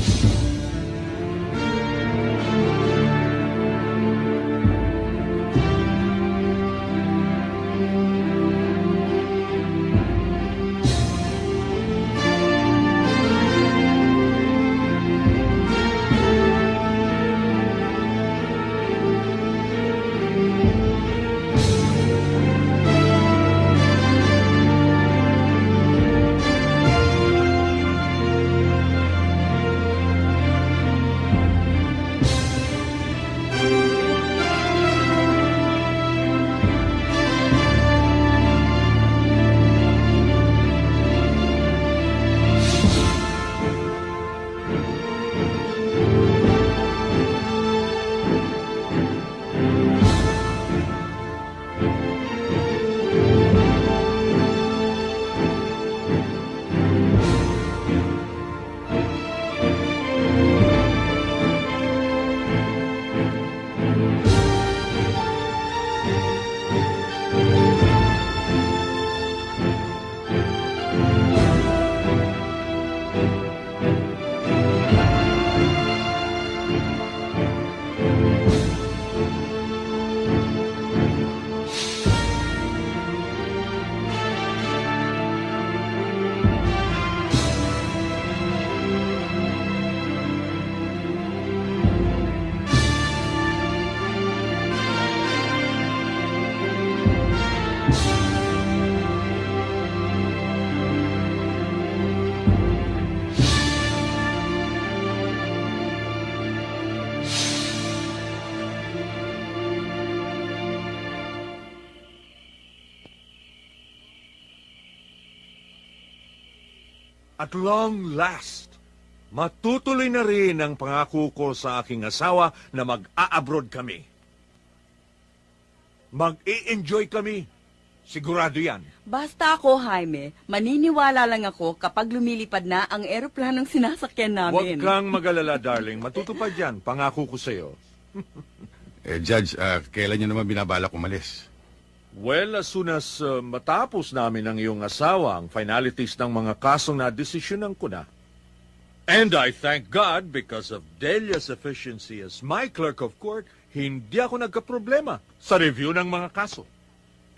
you At long last, matutuloy na rin ang pangako ko sa aking asawa na mag-a-abroad kami. Mag-i-enjoy kami. Sigurado yan. Basta ako, Jaime, maniniwala lang ako kapag lumilipad na ang eroplanong sinasakyan Huwag namin. kang mag-alala, darling. Matutupad yan. Pangako ko sa'yo. Eh, Judge, ah, kailan niyo naman binabalak umalis? Well, as soon as uh, matapos namin ang iyong asawa ang finalities ng mga kasong na desisyonan ko na. And I thank God because of Delia's efficiency as my clerk of court, hindi ako nagka-problema sa review ng mga kaso.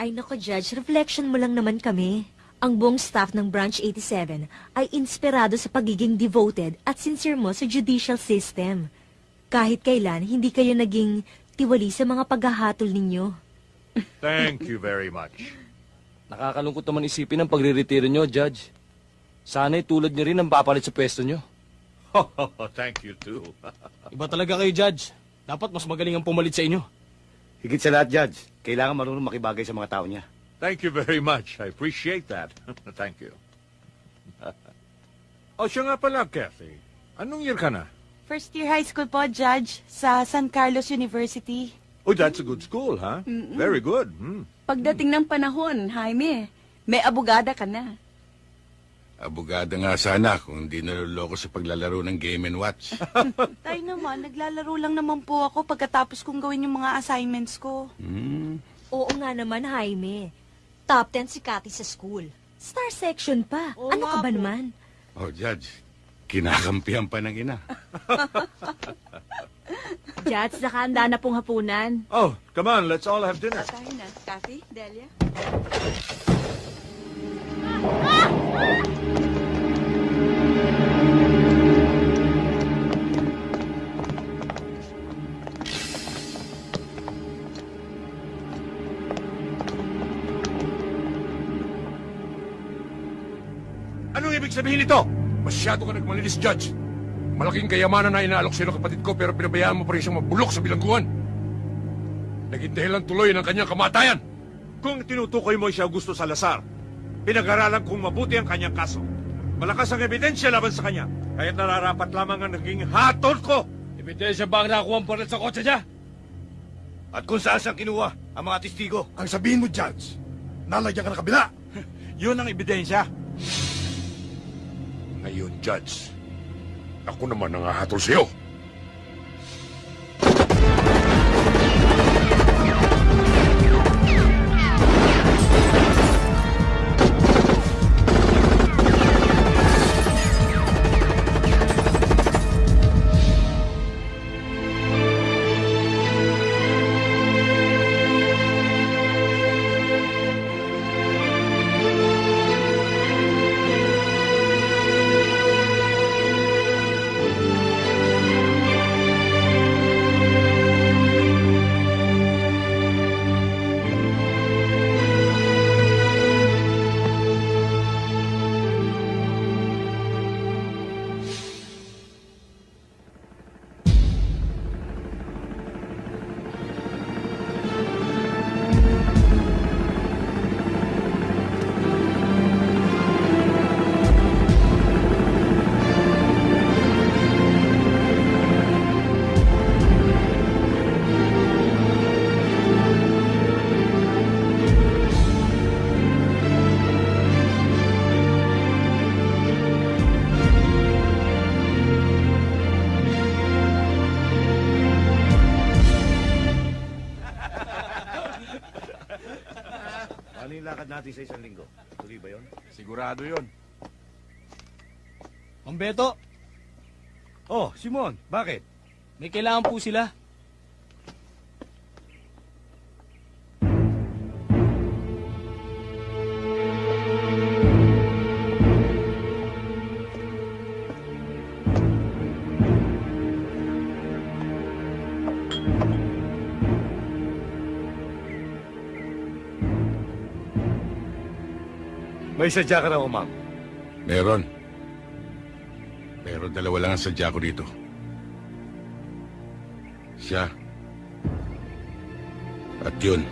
Ay nako, Judge, reflection mo lang naman kami. Ang buong staff ng Branch 87 ay inspirado sa pagiging devoted at sincere mo sa judicial system. Kahit kailan, hindi kayo naging tiwali sa mga paghahatol ninyo. Thank you very much. Nakakalungkot naman isipin ang pagre-retiro nyo, Judge. Sana'y tulad nyo rin ang papalit sa pwesto nyo. Thank you too. Iba talaga kayo, Judge. Dapat mas magaling ang pumalit sa inyo. Higit sa lahat, Judge, kailangan marunong makibagay sa mga tao niya. Thank you very much. I appreciate that. Thank you. oh, siya nga pala, Kathy. Anong year ka na? First year high school po, Judge, sa San Carlos University. Oh, that's a good school, huh? Very good. Hmm. Pagdating ng panahon, Jaime, may abogada ka na. Abogada nga sana kung hindi naluloko sa paglalaro ng Game and Watch. Tay naman, naglalaro lang naman po ako pagkatapos kong gawin yung mga assignments ko. Hmm. Oo nga naman, Jaime. Top 10 si Cathy sa school. Star section pa. Oo ano ka ba po. naman? Oh, Judge, kinakampihan pa ng ina. Jats, nakahanda na pong hapunan. Oh, come on. Let's all have dinner. Tayo na. Kathy, Delia. Anong ibig sabihin nito? Masyado ka nagmalinis, Judge. Malaking kayamanan na inaalok sa'yo ng kapatid ko pero pinabayaan mo pa rin siyang mabulok sa bilangguan. Naging dahilan tuloy ng kanyang kamatayan. Kung tinutukoy mo siya Augusto Salazar, pinag-aralan kong mabuti ang kanyang kaso. Malakas ang ebidensya laban sa kanya. Kaya nararapat lamang ang naging hatol ko. Ebidensya ba ang nakuha ang palit sa kotse niya? At kung saan siyang kinuha ang mga testigo. Ang sabihin mo, Judge, nalagyan ka ng kabila. Yun ang ebidensya. Ngayon, Judge, ako naman ang hahatol sa'yo. Simon, bakit? may kailangan po sila. May sadya ka raw, ma'am. Meron. Pero dalawa lang ang sadya ko dito. Siya. At yun.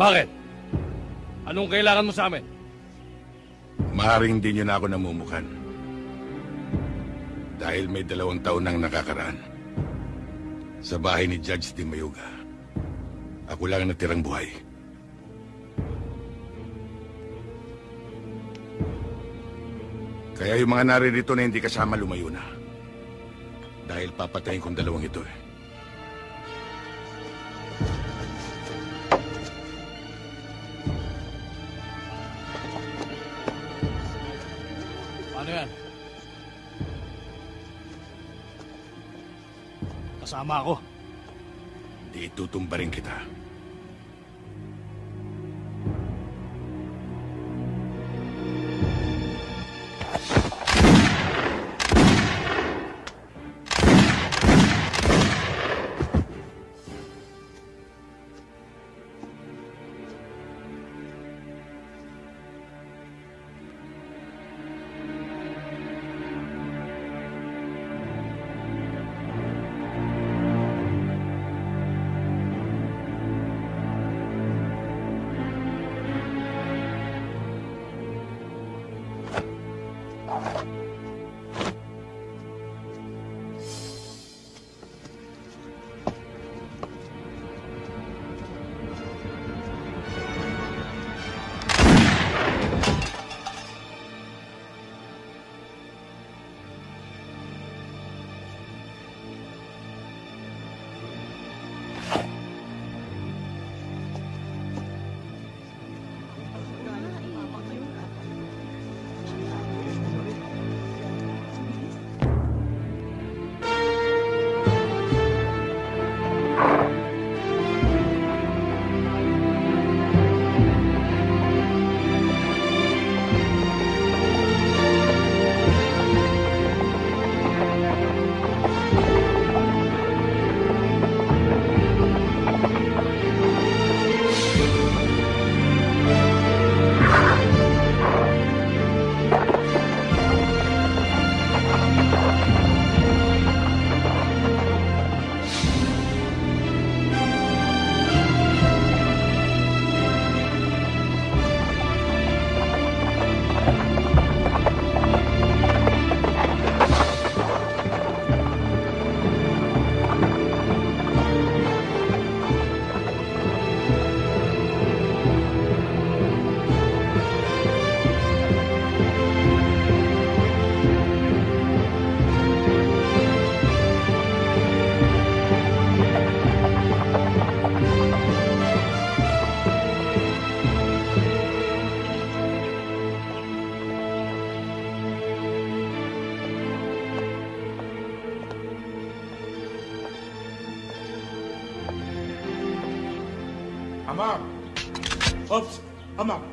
Bakit? Anong kailangan mo sa amin? Maaaring hindi niyo na ako namumukan. Dahil may dalawang taon nang nakakaraan. Sa bahay ni Judge Di Mayuga. Ako lang ang natirang buhay. Kaya yung mga naririto na hindi kasama lumayo na. Dahil papatayin kong dalawang ito eh. Paano yan? Kasama ako. Di itutumba rin kita.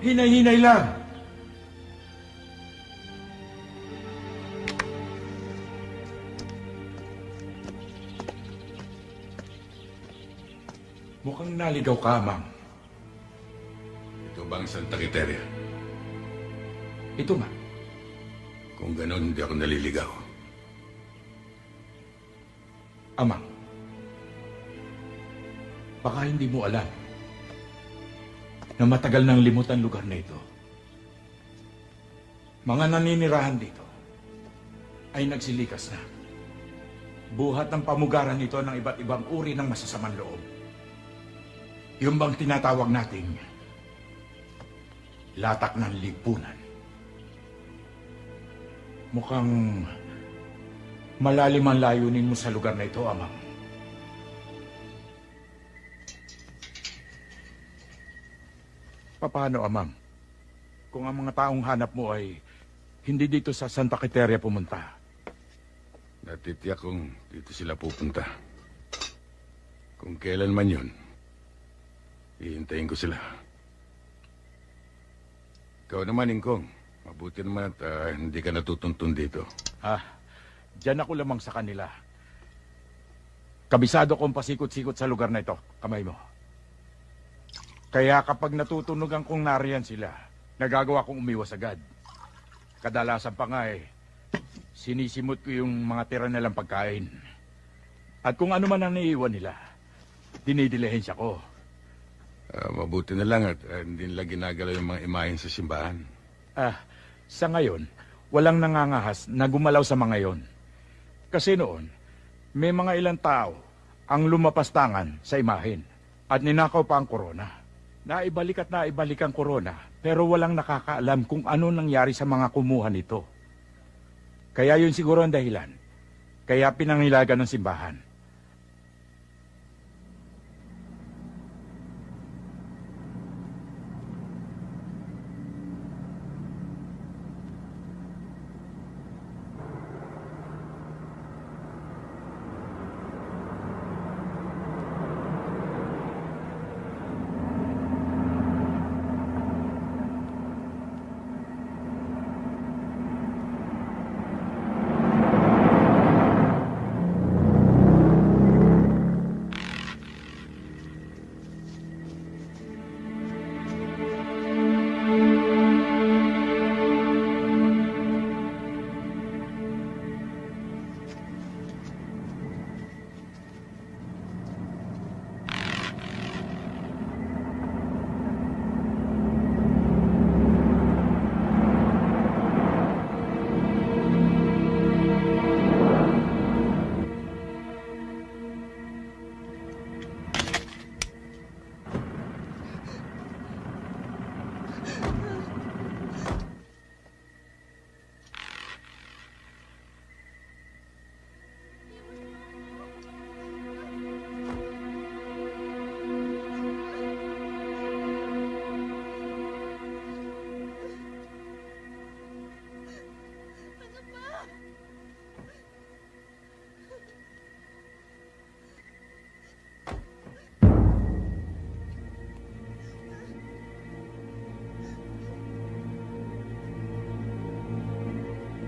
Hinay-hinay lang! Mukhang naligaw ka, ma'am. Ito ba ang Santa Quiteria? Ito nga. Kung ganon, hindi ako naliligaw. Amang. Baka hindi mo alam na matagal nang limutan lugar na ito. Mga naninirahan dito ay nagsilikas na. Buhat ng pamugaran nito ng iba't ibang uri ng masasamang loob. Yung bang tinatawag nating latak ng lipunan. Mukhang malalim ang layunin mo sa lugar na ito, Amang. Paano, Amang? Kung ang mga taong hanap mo ay hindi dito sa Santa Quiteria pumunta. Natitiyak kong dito sila pupunta. Kung kailan man yun, hihintayin ko sila. Ikaw naman, Ingkong. Mabuti naman at ah, hindi ka natutuntun dito. Ah, dyan ako lamang sa kanila. Kabisado kong pasikot-sikot sa lugar na ito. Kamay mo. Kaya kapag natutunugan kong nariyan sila, nagagawa kong umiwas agad. Kadalasan pa nga eh, sinisimot ko yung mga tira nilang pagkain. At kung ano man ang naiiwan nila, dinidilihensya ko. Ah, mabuti na lang at ah, hindi nila ginagalaw yung mga imahen sa simbahan. Ah, sa ngayon, walang nangangahas na gumalaw sa mga yon. Kasi noon, may mga ilang tao ang lumapastangan sa imahin at ninakaw pa ang korona. Naibalik at naibalik ang korona pero walang nakakaalam kung ano nangyari sa mga kumuha nito. Kaya yun siguro ang dahilan. Kaya pinangilagan ng simbahan.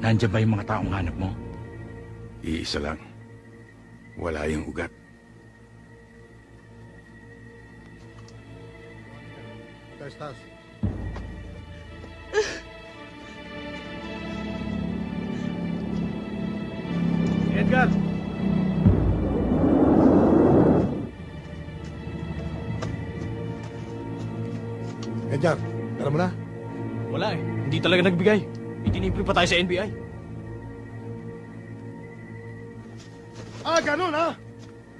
Nandiyan ba yung mga taong hanap mo? Iisa lang. Wala yung ugat. Edgar! Edgar, alam mo na? Wala eh. Hindi talaga nagbigay. Itinipri pa tayo sa NBI. Ah, ganun ha?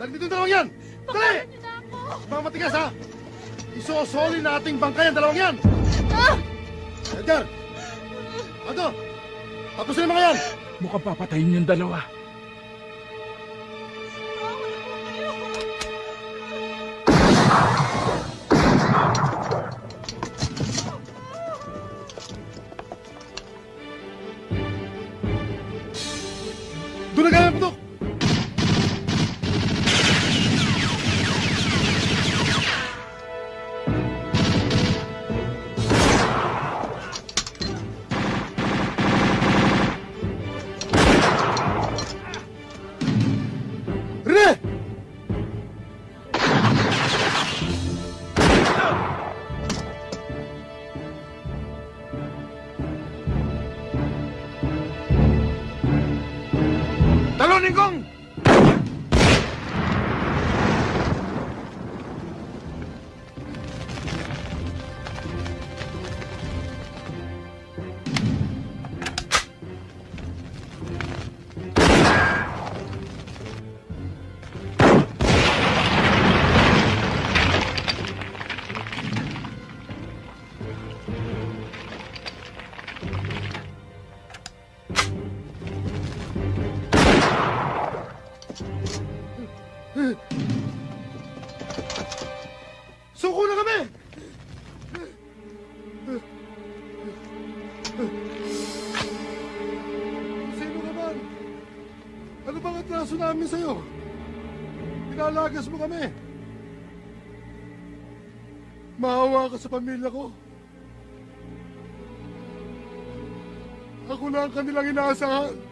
Dali dito yung dalawang yan! Dali! Mga matigas ha! Isosoli nating bangkay ang dalawang yan! Edgar! Aldo! Tapos na yung mga yan! Mukhang papatayin yung dalawa. Mo kami. Maawa ka sa pamilya ko. Ako na ang kanilang inaasahan.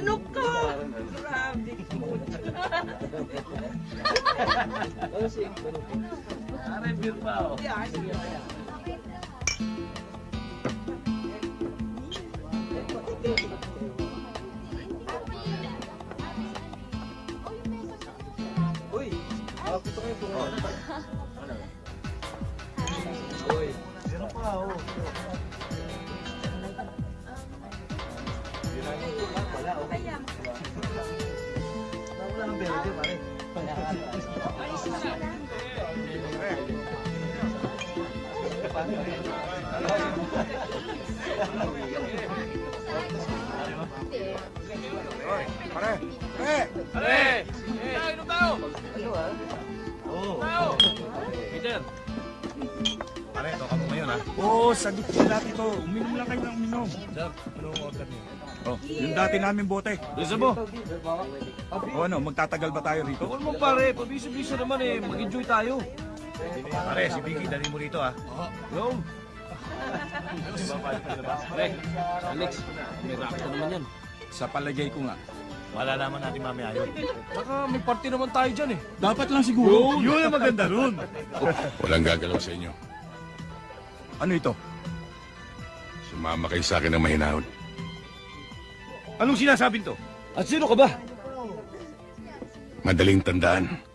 Ano ka? Pare, toka mo ngayon ha? Oo, sagot ko dati to. Uminom lang kayo ng uminom. Sir, anong order niyo? Oh, yung dati namin bote. Gusto mo? O ano, magtatagal ba tayo rito? Huwag mo pare, pabisa-bisa naman eh. Mag-enjoy tayo. Pare, si Vicky, dali mo rito ha. Yung. Pre, Alex, may rapto naman yan. Sa palagay ko nga. Malalaman natin mamaya yun. Saka may party naman tayo dyan eh. Dapat lang siguro. Yun ang maganda nun. Walang gagalaw sa inyo. Ano ito? Sumama kayo sa akin ng mahinahon. Anong sinasabing to? At sino ka ba? Madaling tandaan.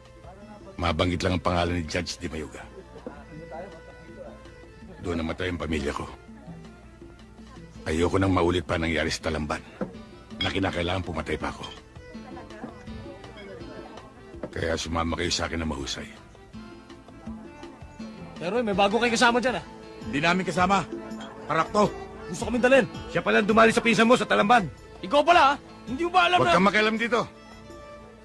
Mabanggit lang ang pangalan ni Judge Di Mayuga. Doon namatay ang pamilya ko. Ayoko nang maulit pa nangyari sa Talamban na kinakailangan pumatay pa ako. Kaya sumama kayo sa akin na mahusay. Pero may bago kayo kasama dyan ah. Hindi namin kasama. Parak to. Gusto kami dalhin. Siya palang dumali sa pinsan mo sa Talamban. Ikaw pala ah. Hindi mo ba alam Huwag na... kang makialam dito.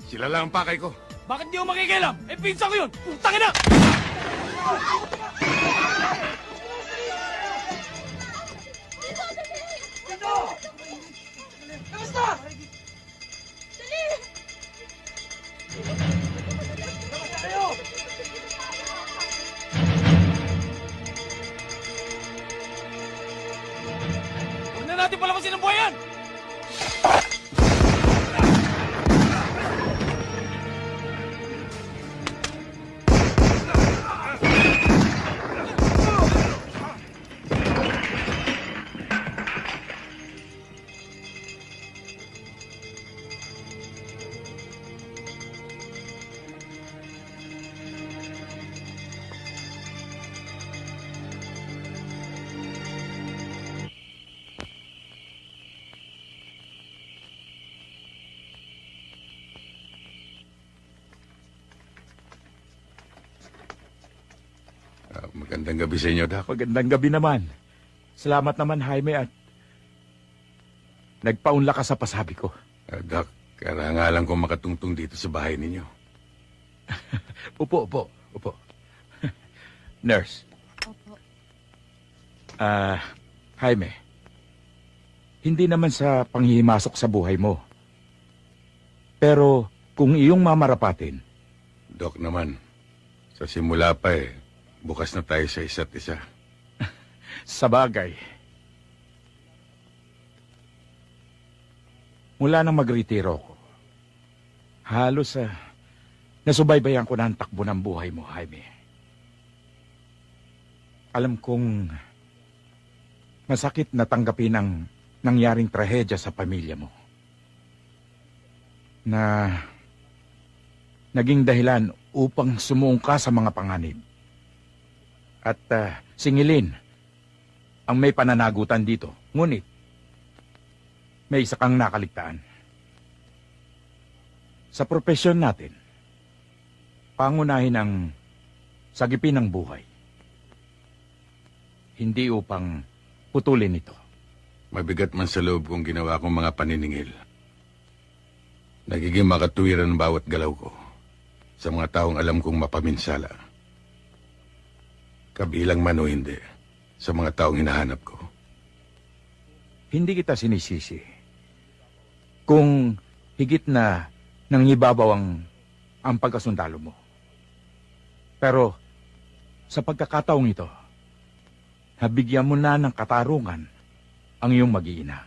Sila lang ang pakay ko. Bakit di ako makikialam? Eh, pinsa ko yun! Putang ina! Huwag na natin palamasin ang buhayan! Ah, magandang gabi sa inyo, Doc. Magandang gabi naman. Salamat naman, Jaime, at nagpaunla ka sa pasabi ko. Ah, Doc, karangalan ko makatungtong dito sa bahay ninyo. Upo, upo, upo. Nurse. Opo. Ah, Jaime. Hindi naman sa panghihimasok sa buhay mo. Pero kung iyong mamarapatin, Doc naman, sa simula pa eh, bukas na tayo sa isa't isa. sa bagay. Mula nang magretiro ko, halos sa nasubaybayan ko na ang takbo ng buhay mo, Jaime. Alam kong Masakit na tanggapin ang nangyaring trahedya sa pamilya mo. Na naging dahilan upang sumuong ka sa mga panganib. At ah, singilin ang may pananagutan dito. Ngunit, may isa kang nakaligtaan. Sa propesyon natin, pangunahin ang sagipin ng buhay. Hindi upang putulin ito. Mabigat man sa loob kong ginawa kong mga paniningil. Nagiging makatuwiran ang bawat galaw ko sa mga taong alam kong mapaminsala. Kabilang man o hindi, sa mga taong hinahanap ko. Hindi kita sinisisi. Kung higit na nangibabaw ang, ang pagkasundalo mo. Pero sa pagkakataong ito, nabigyan mo na ng katarungan ang iyong mag-iina.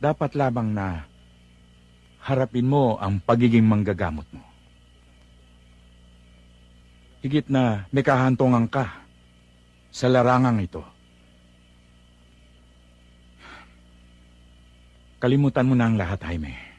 Dapat lamang na harapin mo ang pagiging manggagamot mo. Higit na may kahantungan ka sa larangang ito. Kalimutan mo na ang lahat, Jaime.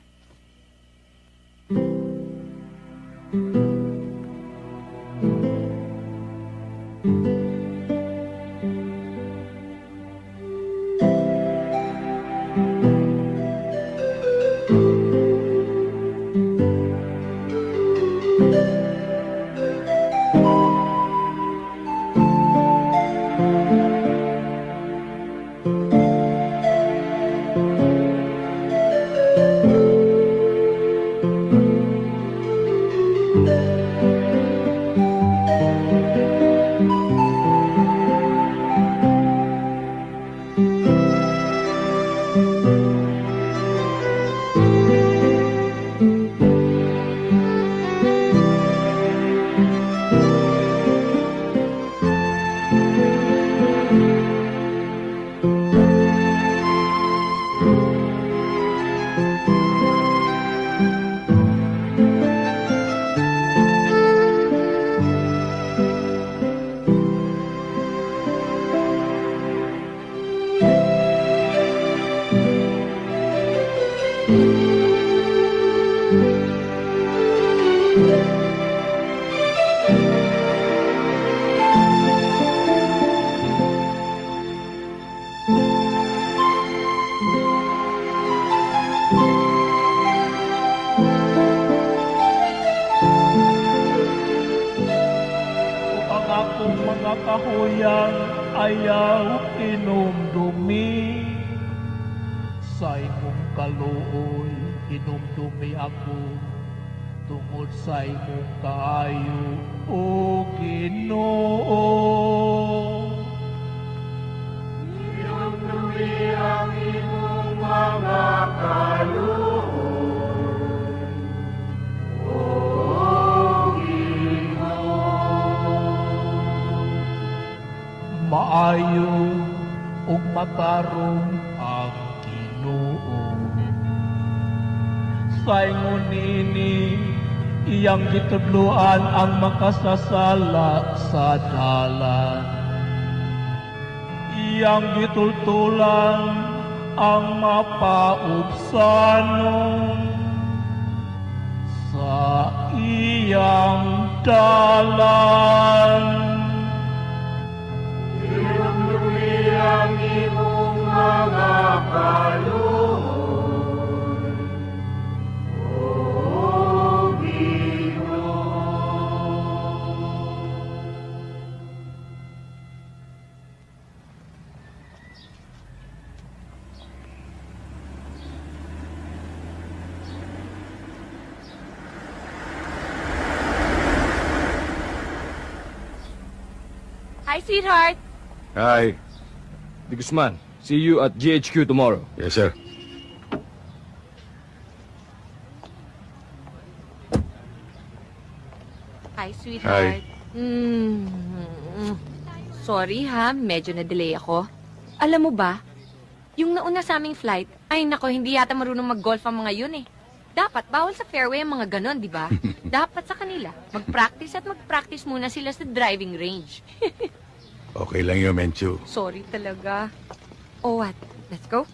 Akong mga kahuyang ayaw inumdumi. Sa imong kaluoy, inumdumi ako tungod sa imong kaayo o Ginoo. Inumdumi ang imong mga maayo ug matarong ang Ginoo. Sa ingon nini iyang gitudloan ang makasasala sa dalan. Iyang gitultulan ang mapaubsanon sa iyang dalan. Hi, sweetheart. Hi. Di Guzman, see you at GHQ tomorrow. Yes, sir. Hi, sweetheart. Hi. Hmm. Sorry ha, medyo na-delay ako. Alam mo ba, yung nauna sa aming flight, ay nako, hindi yata marunong mag-golf ang mga yun eh. Dapat, bawal sa fairway ang mga ganon, di ba? Dapat sa kanila, mag-practice at mag-practice muna sila sa driving range. Okay lang yun, Menchu. Sorry talaga. Oh, what? Let's go?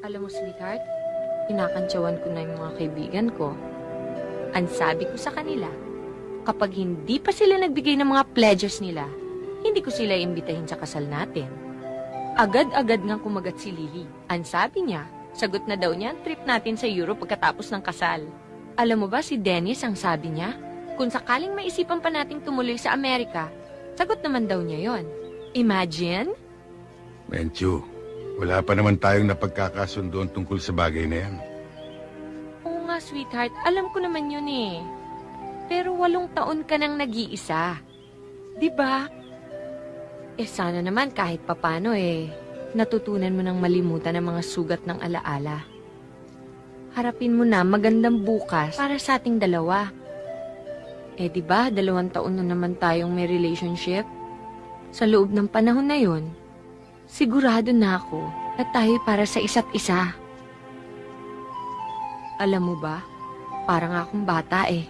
Alam mo, sweetheart, kinakantsawan ko na yung mga kaibigan ko. Ang sabi ko sa kanila, kapag hindi pa sila nagbigay ng mga pledges nila, hindi ko sila imbitahin sa kasal natin. Agad-agad nga kumagat si Lily. Ang sabi niya, sagot na daw niya ang trip natin sa Europe pagkatapos ng kasal. Alam mo ba si Dennis ang sabi niya? Kung sakaling maisipan pa nating tumuloy sa Amerika, sagot naman daw niya yon. Imagine? Menchu, wala pa naman tayong napagkakasundoan tungkol sa bagay na yan. Oo nga, sweetheart. Alam ko naman yun eh. Pero walong taon ka nang nag-iisa. Di ba? Eh sana naman kahit papano eh, natutunan mo nang malimutan ang mga sugat ng alaala. Harapin mo na magandang bukas para sa ating dalawa. Eh di ba, dalawang taon na naman tayong may relationship? Sa loob ng panahon na yon, sigurado na ako na tayo para sa isa't isa. Alam mo ba, parang akong bata eh.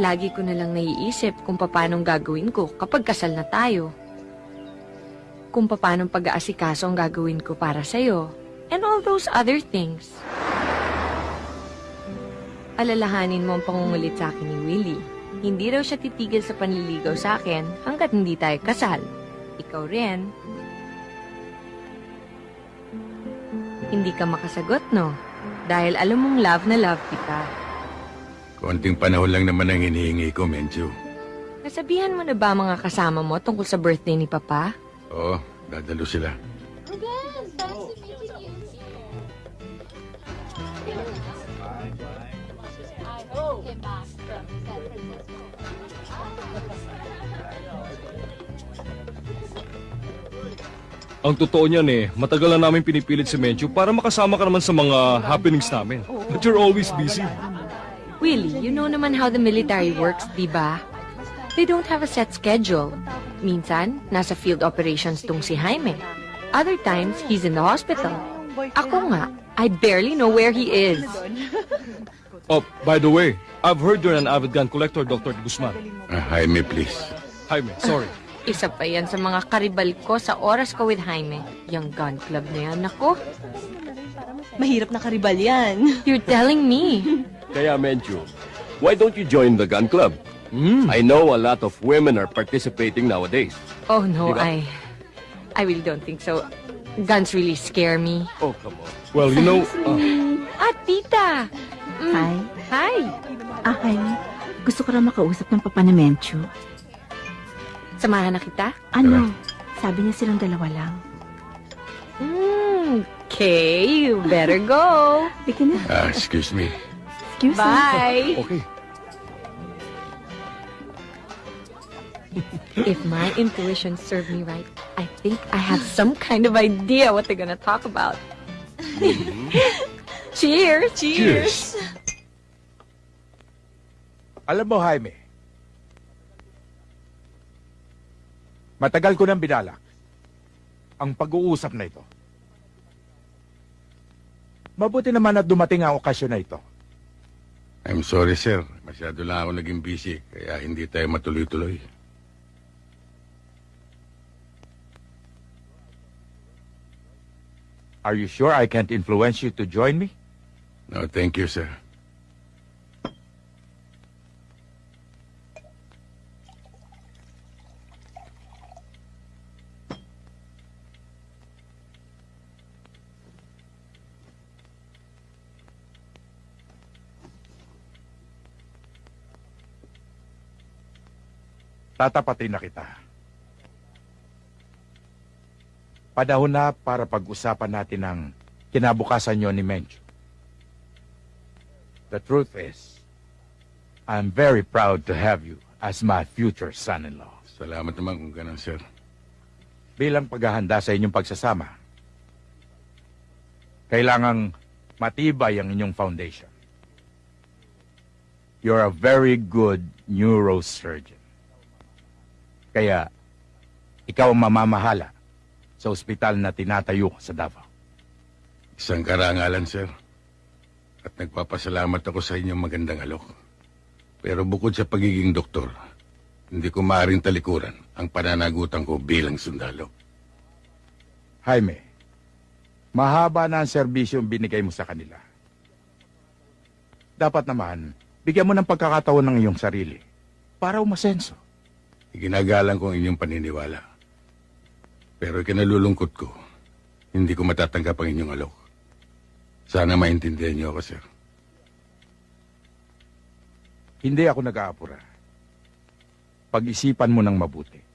Lagi ko na lang naiisip kung paanong gagawin ko kapag kasal na tayo. Kung paanong pag-aasikaso ang gagawin ko para sa'yo. And all those other things. Alalahanin mo ang pangungulit sa akin ni Willie. Hindi raw siya titigil sa panliligaw sa akin hanggat hindi tayo kasal. Ikaw rin. Hindi ka makasagot, no? Dahil alam mong love na love kita. Konting panahon lang naman ang hinihingi ko, Menchu. Nasabihan mo na ba mga kasama mo tungkol sa birthday ni Papa? Oo, dadalo sila. Ang totoo niyan eh, matagal na namin pinipilit si Menchu para makasama ka naman sa mga happenings namin. But you're always busy. Willie, you know naman how the military works, di ba? They don't have a set schedule. Minsan, nasa field operations tong si Jaime. Other times, he's in the hospital. Ako nga, I barely know where he is. Oh, by the way, I've heard you're an avid gun collector, Dr. Guzman. Ah, Jaime, please. Jaime, sorry. Isa pa yan sa mga karibal ko sa oras ko with Jaime. Yung gun club na yan, ako. Mahirap na karibal yan. You're telling me. Kaya, Menchu, why don't you join the gun club? I know a lot of women are participating nowadays. Oh no? I... I really don't think so. Guns really scare me. Oh, come on. Well, you know, uh, Ah, tita! Mm. Hi. Hi! Ah, Jaime, gusto ko na makausap ng papa ni Menchu. Samahan na kita? Ano? Sabi niya silang dalawa lang. Mm, okay, you better go. Sige na. Ah, excuse me. Excuse me. Bye. okay. If my intuition served me right, I think I have some kind of idea what they're gonna talk about. Cheers! Cheers. Alam mo, Jaime, matagal ko nang binalak ang pag-uusap na ito. Mabuti naman at dumating ang okasyon na ito. I'm sorry, sir. Masyado lang ako naging busy, kaya hindi tayo matuloy-tuloy. Are you sure I can't influence you to join me? No, thank you, sir. Tatapatin na kita. Panahon na para pag-usapan natin ang kinabukasan nyo ni Mencho. The truth is, I'm very proud to have you as my future son-in-law. Salamat naman kung ganun, sir. Bilang paghahanda sa inyong pagsasama, kailangang matibay ang inyong foundation. You're a very good neurosurgeon. Kaya, ikaw ang mamamahala sa ospital na tinatayo sa Davao. Isang karangalan, sir. At nagpapasalamat ako sa inyong magandang alok. Pero bukod sa pagiging doktor, hindi ko maaaring talikuran ang pananagutan ko bilang sundalo. Jaime, mahaba na ang serbisyo ang binigay mo sa kanila. Dapat naman, bigyan mo ng pagkakataon ng iyong sarili para umasenso. Iginagalang ko ang inyong paniniwala. Pero ikinalulungkot ko, hindi ko matatanggap ang inyong alok. Sana maintindihan niyo ako, sir. Hindi ako nag-aapura. Pag-isipan mo ng mabuti.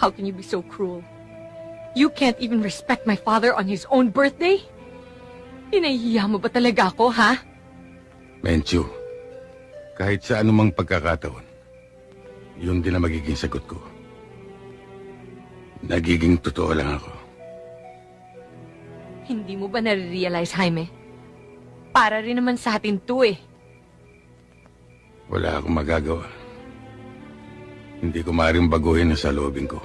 How can you be so cruel? You can't even respect my father on his own birthday? Inahiya mo ba talaga ako, ha? Menchu, kahit sa anumang pagkakataon, yun din ang magiging sagot ko. Nagiging totoo lang ako. Hindi mo ba nare-realize, Jaime? Para rin naman sa atin to eh. Wala akong magagawa. Hindi ko maaaring baguhin ang saloobin ko.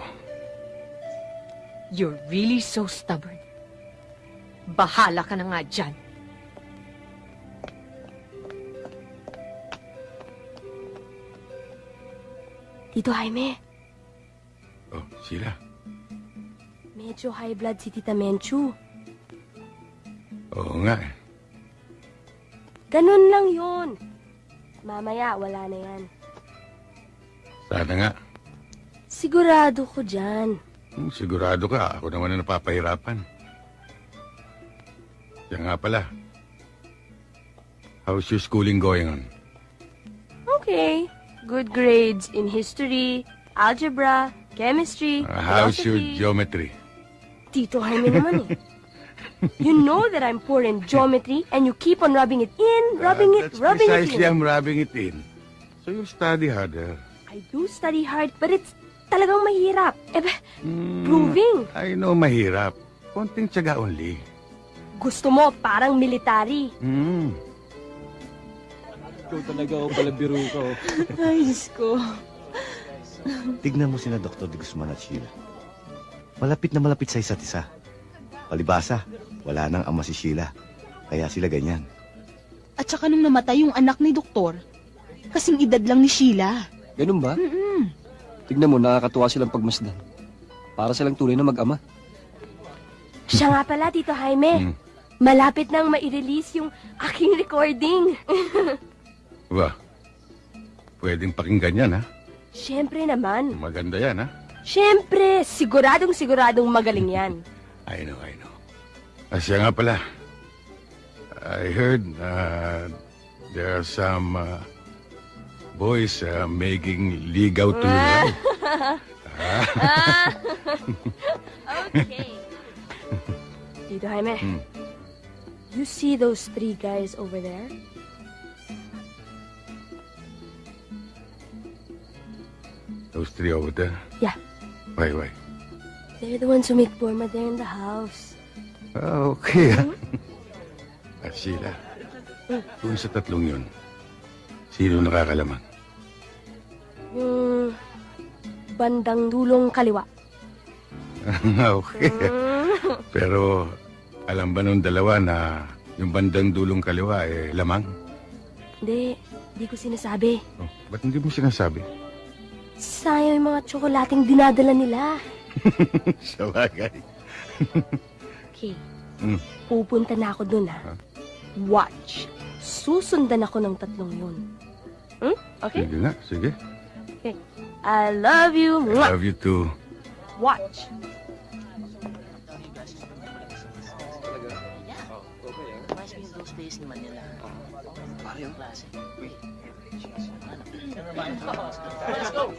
You're really so stubborn. Bahala ka na nga dyan. Tito Jaime, Oh, sila. medyo high blood si Tita Menchu. Oo nga eh. Ganun lang yun. Mamaya, wala na yan. Sana nga. Sigurado ko dyan. Hmm, sigurado ka, ako naman ang napapahirapan. Siya nga pala. How's your schooling going on? Okay. Good grades in history, algebra, chemistry, Uh, how's your geometry? Tito Jaime naman eh. You know that I'm poor in geometry and you keep on rubbing it in, rubbing it, That's rubbing it precisely in. I'm rubbing it in. So you study harder. I do study hard, but it's talagang mahirap. Eh, ba, Hmm, proving. I know mahirap. Konting tiyaga only. Gusto mo parang military. Hmm. Ikaw talaga ako pala biro ka. oh. Ay, Diyos ko. Tignan mo sina Dr. De Guzman at Sheila. Malapit na malapit sa isa't isa. Palibasa, wala nang ama si Sheila. Kaya sila ganyan. At saka nung namatay yung anak ni Doktor, kasing edad lang ni Sheila. Ganun ba? Mm-mm. Tignan mo, nakakatuwa silang pagmasdan. Para silang tunay na mag-ama. Siya nga pala, Tito Jaime. Malapit nang mai-release yung aking recording. Ba, pwedeng pakinggan yan, ha? Siyempre naman. Maganda yan, ha? Siyempre, siguradong siguradong magaling yan. I know, I know. Ah, siya nga pala. I heard uh, there are some uh, boys uh, making ligaw to you. Ah. okay. Tito Jaime, Hmm. you see those three guys over there? Those three over there. Yeah. Why, why? They're the ones who make Burma there in the house. Ah, okay, ha? Ah, Sheila, doon sa tatlong yun, sino nakakalamang? Yung bandang dulong kaliwa. okay. Pero, alam ba nung dalawa na yung bandang dulong kaliwa eh lamang? Hindi, hindi ko sinasabi. Oh, ba't hindi mo sinasabi? Sayang yung mga tsokolating dinadala nila. Sa bagay. Okay, Mm. pupunta na ako dun ha. Watch. Susundan ako ng tatlong yun. Hmm? Okay? Sige nga, sige. Okay. I love you. I love you too. Watch. days ni Manila. Pare yung klase. Let's go!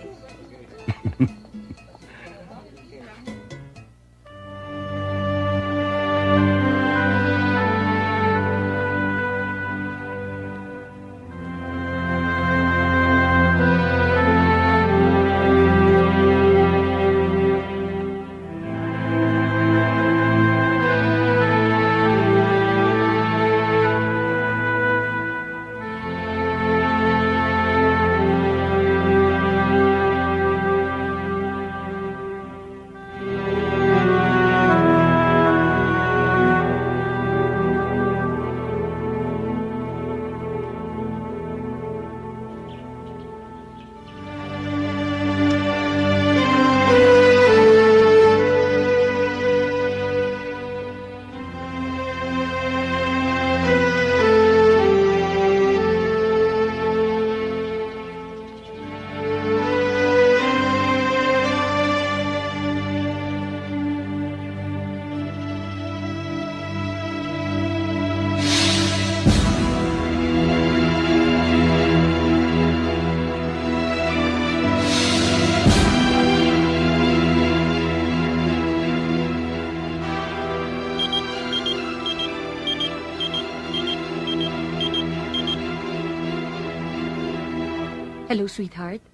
Sweetheart.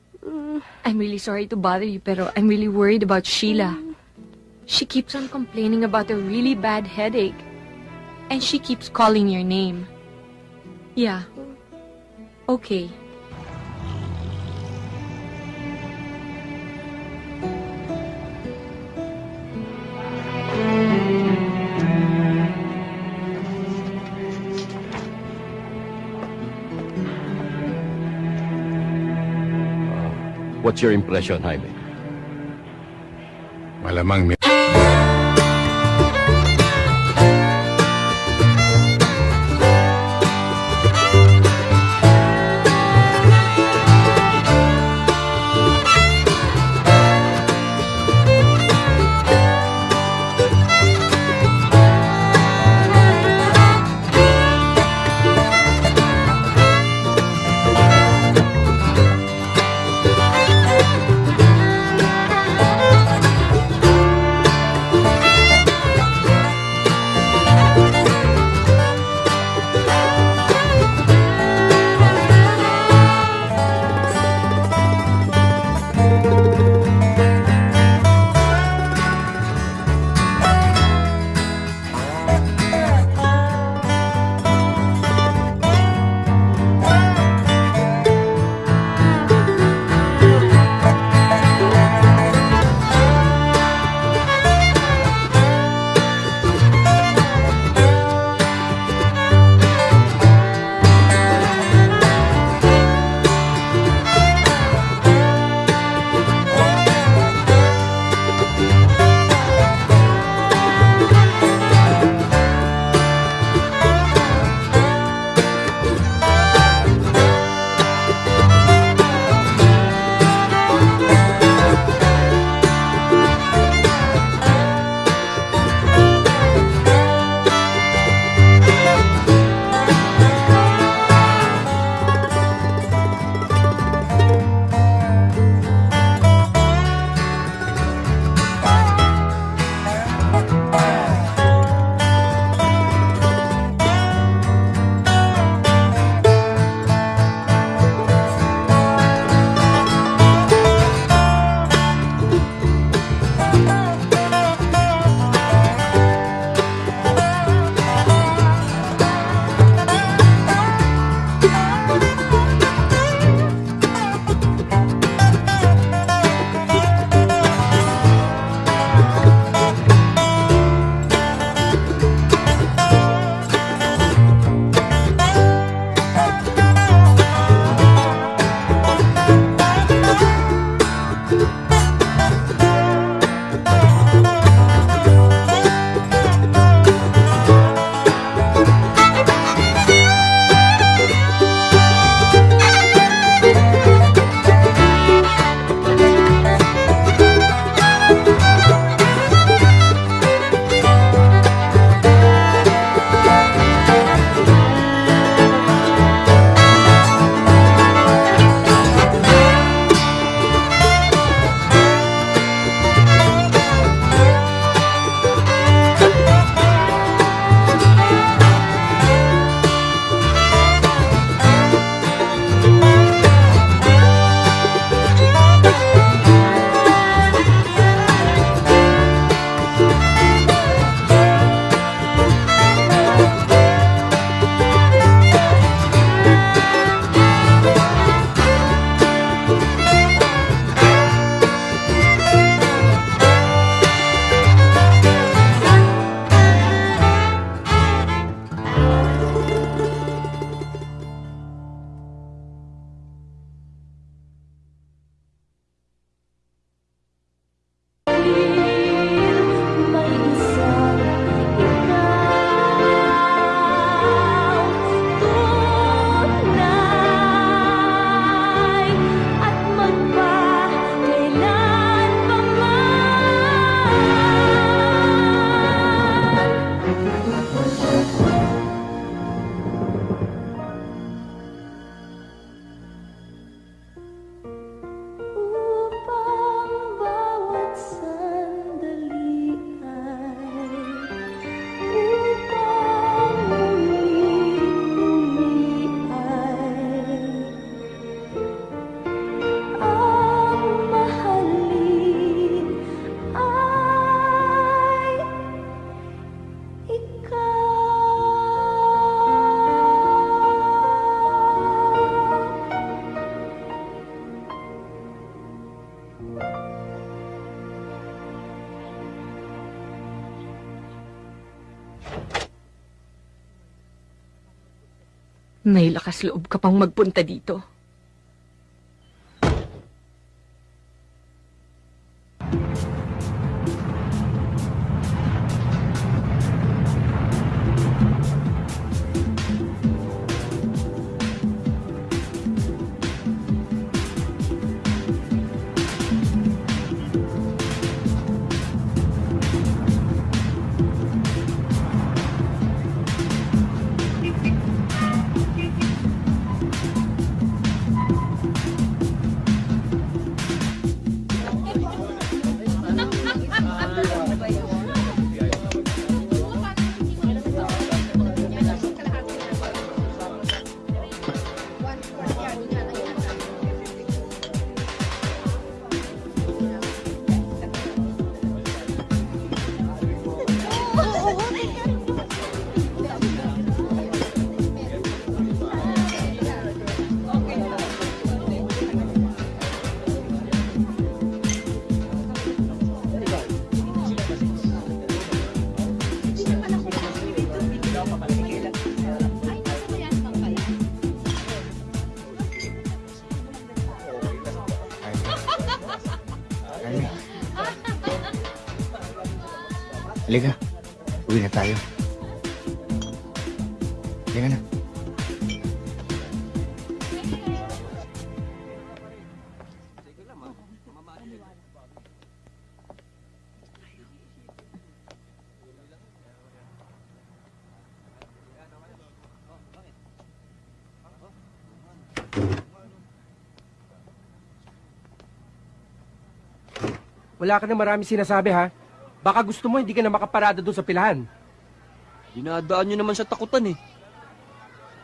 I'm really sorry to bother you, pero I'm really worried about Sheila. She keeps on complaining about a really bad headache. And she keeps calling your name. Yeah. Okay. What's your impression, Jaime? Malamang may... May lakas loob ka pang magpunta dito. Wala ka na marami sinasabi ha. Baka gusto mo hindi ka na makaparada doon sa pilahan. Dinadaan nyo naman sa takutan eh.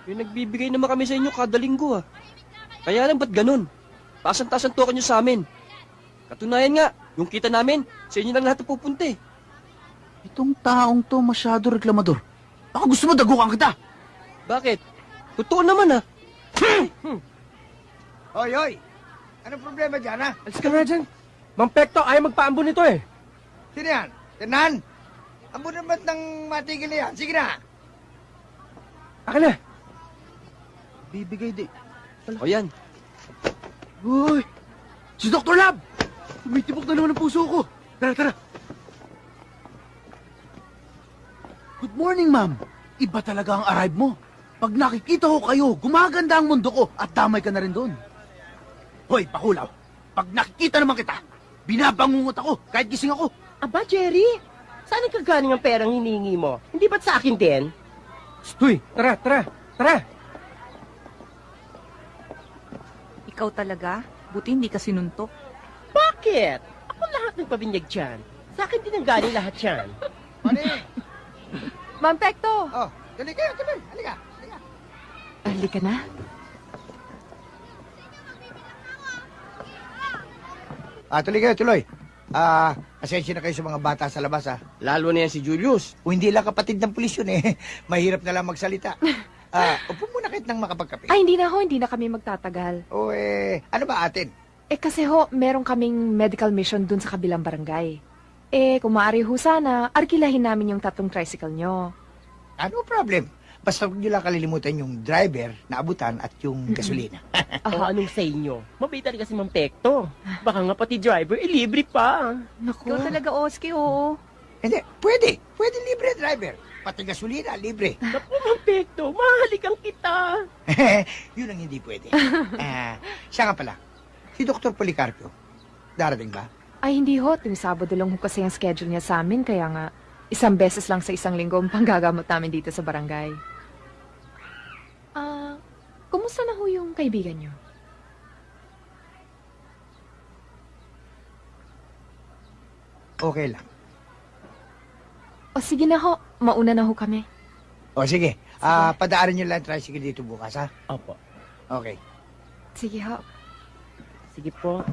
Yung nagbibigay naman kami sa inyo kada linggo ah. Kaya lang ba't ganun? Tasan-tasan token nyo sa amin. Katunayan nga, yung kita namin, sa inyo lang lahat pupunta eh. Itong taong to masyado reklamador. Baka gusto mo dagukan kita. Bakit? Totoo naman ah. Hoy, hoy! Anong problema dyan, ha? Alis ka na dyan. Mang Pekto, ayaw magpaambon nito eh. Sino yan? Tenan? Ang naman ng matigil na yan. Sige na. Akin na. Bibigay di. O yan. Uy! Si Dr. Lab! Tumitibok na naman ang puso ko. Tara, tara. Good morning, ma'am. Iba talaga ang arrive mo. Pag nakikita ko kayo, gumaganda ang mundo ko at damay ka na rin doon. Hoy, pakulaw. Pag nakikita naman kita, binabangungot ako kahit gising ako. Aba, Jerry, saan ang kagaling ang perang hinihingi mo? Hindi ba't sa akin din? Stoy, tara, tara, tara. Ikaw talaga? Buti hindi ka sinuntok. Bakit? Ako lahat ng pabinyag dyan. Sa akin din ang galing lahat yan. Ma'am Pekto! Oh, dali kayo, tuloy. Halika. Halika na. Ah, tuloy kayo, tuloy. Ah, asensya na kayo sa mga bata sa labas, ah. Lalo na yan si Julius. O hindi lang kapatid ng pulis yun, eh. Mahirap na lang magsalita. Ah, upo muna kahit nang makapagkape. Ay, hindi na ho, hindi na kami magtatagal. O eh, ano ba atin? Eh kasi ho, meron kaming medical mission dun sa kabilang barangay. Eh, kung maaari ho sana, arkilahin namin yung tatlong tricycle nyo. Ano problem? Basta huwag niyo lang kalilimutan yung driver na abutan at yung gasolina. O anong sa inyo? Mabait talaga si Mang Pekto. Baka nga pati driver, eh, libre pa. Naku. Ikaw talaga, Oski, oo. Hindi, pwede. Pwede libre driver. Pati gasolina, libre. Naku, Mang Pekto, mahalikan kita. Yun ang hindi pwede. Ah, siya nga pala, si Dr. Policarpio, darating ba? Ay, hindi ho. Tuwing Sabado lang ho kasi ang schedule niya sa amin. Kaya nga, isang beses lang sa isang linggo ang panggagamot namin dito sa barangay. Ah, kumusta na ho yung kaibigan niyo? Okay lang. O sige na ho, mauna na ho kami. O sige, ah padaarin niyo lang ang tricycle dito bukas, ha? Opo. Okay. Sige ho. Sige po.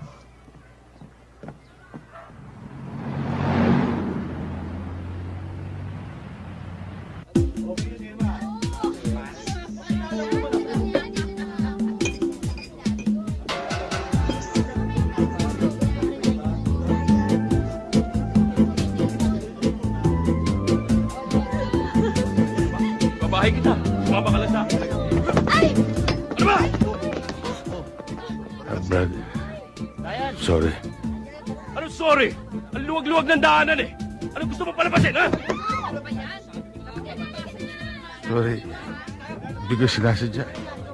Bahay kita. Sumama ka lang sa akin. Ay! Ano ba? Uh, Brad, sorry. Ano sorry? Ang luwag-luwag ng daanan eh. Ano gusto mo palabasin, ha? Ano sorry. Hindi ko sinasadya.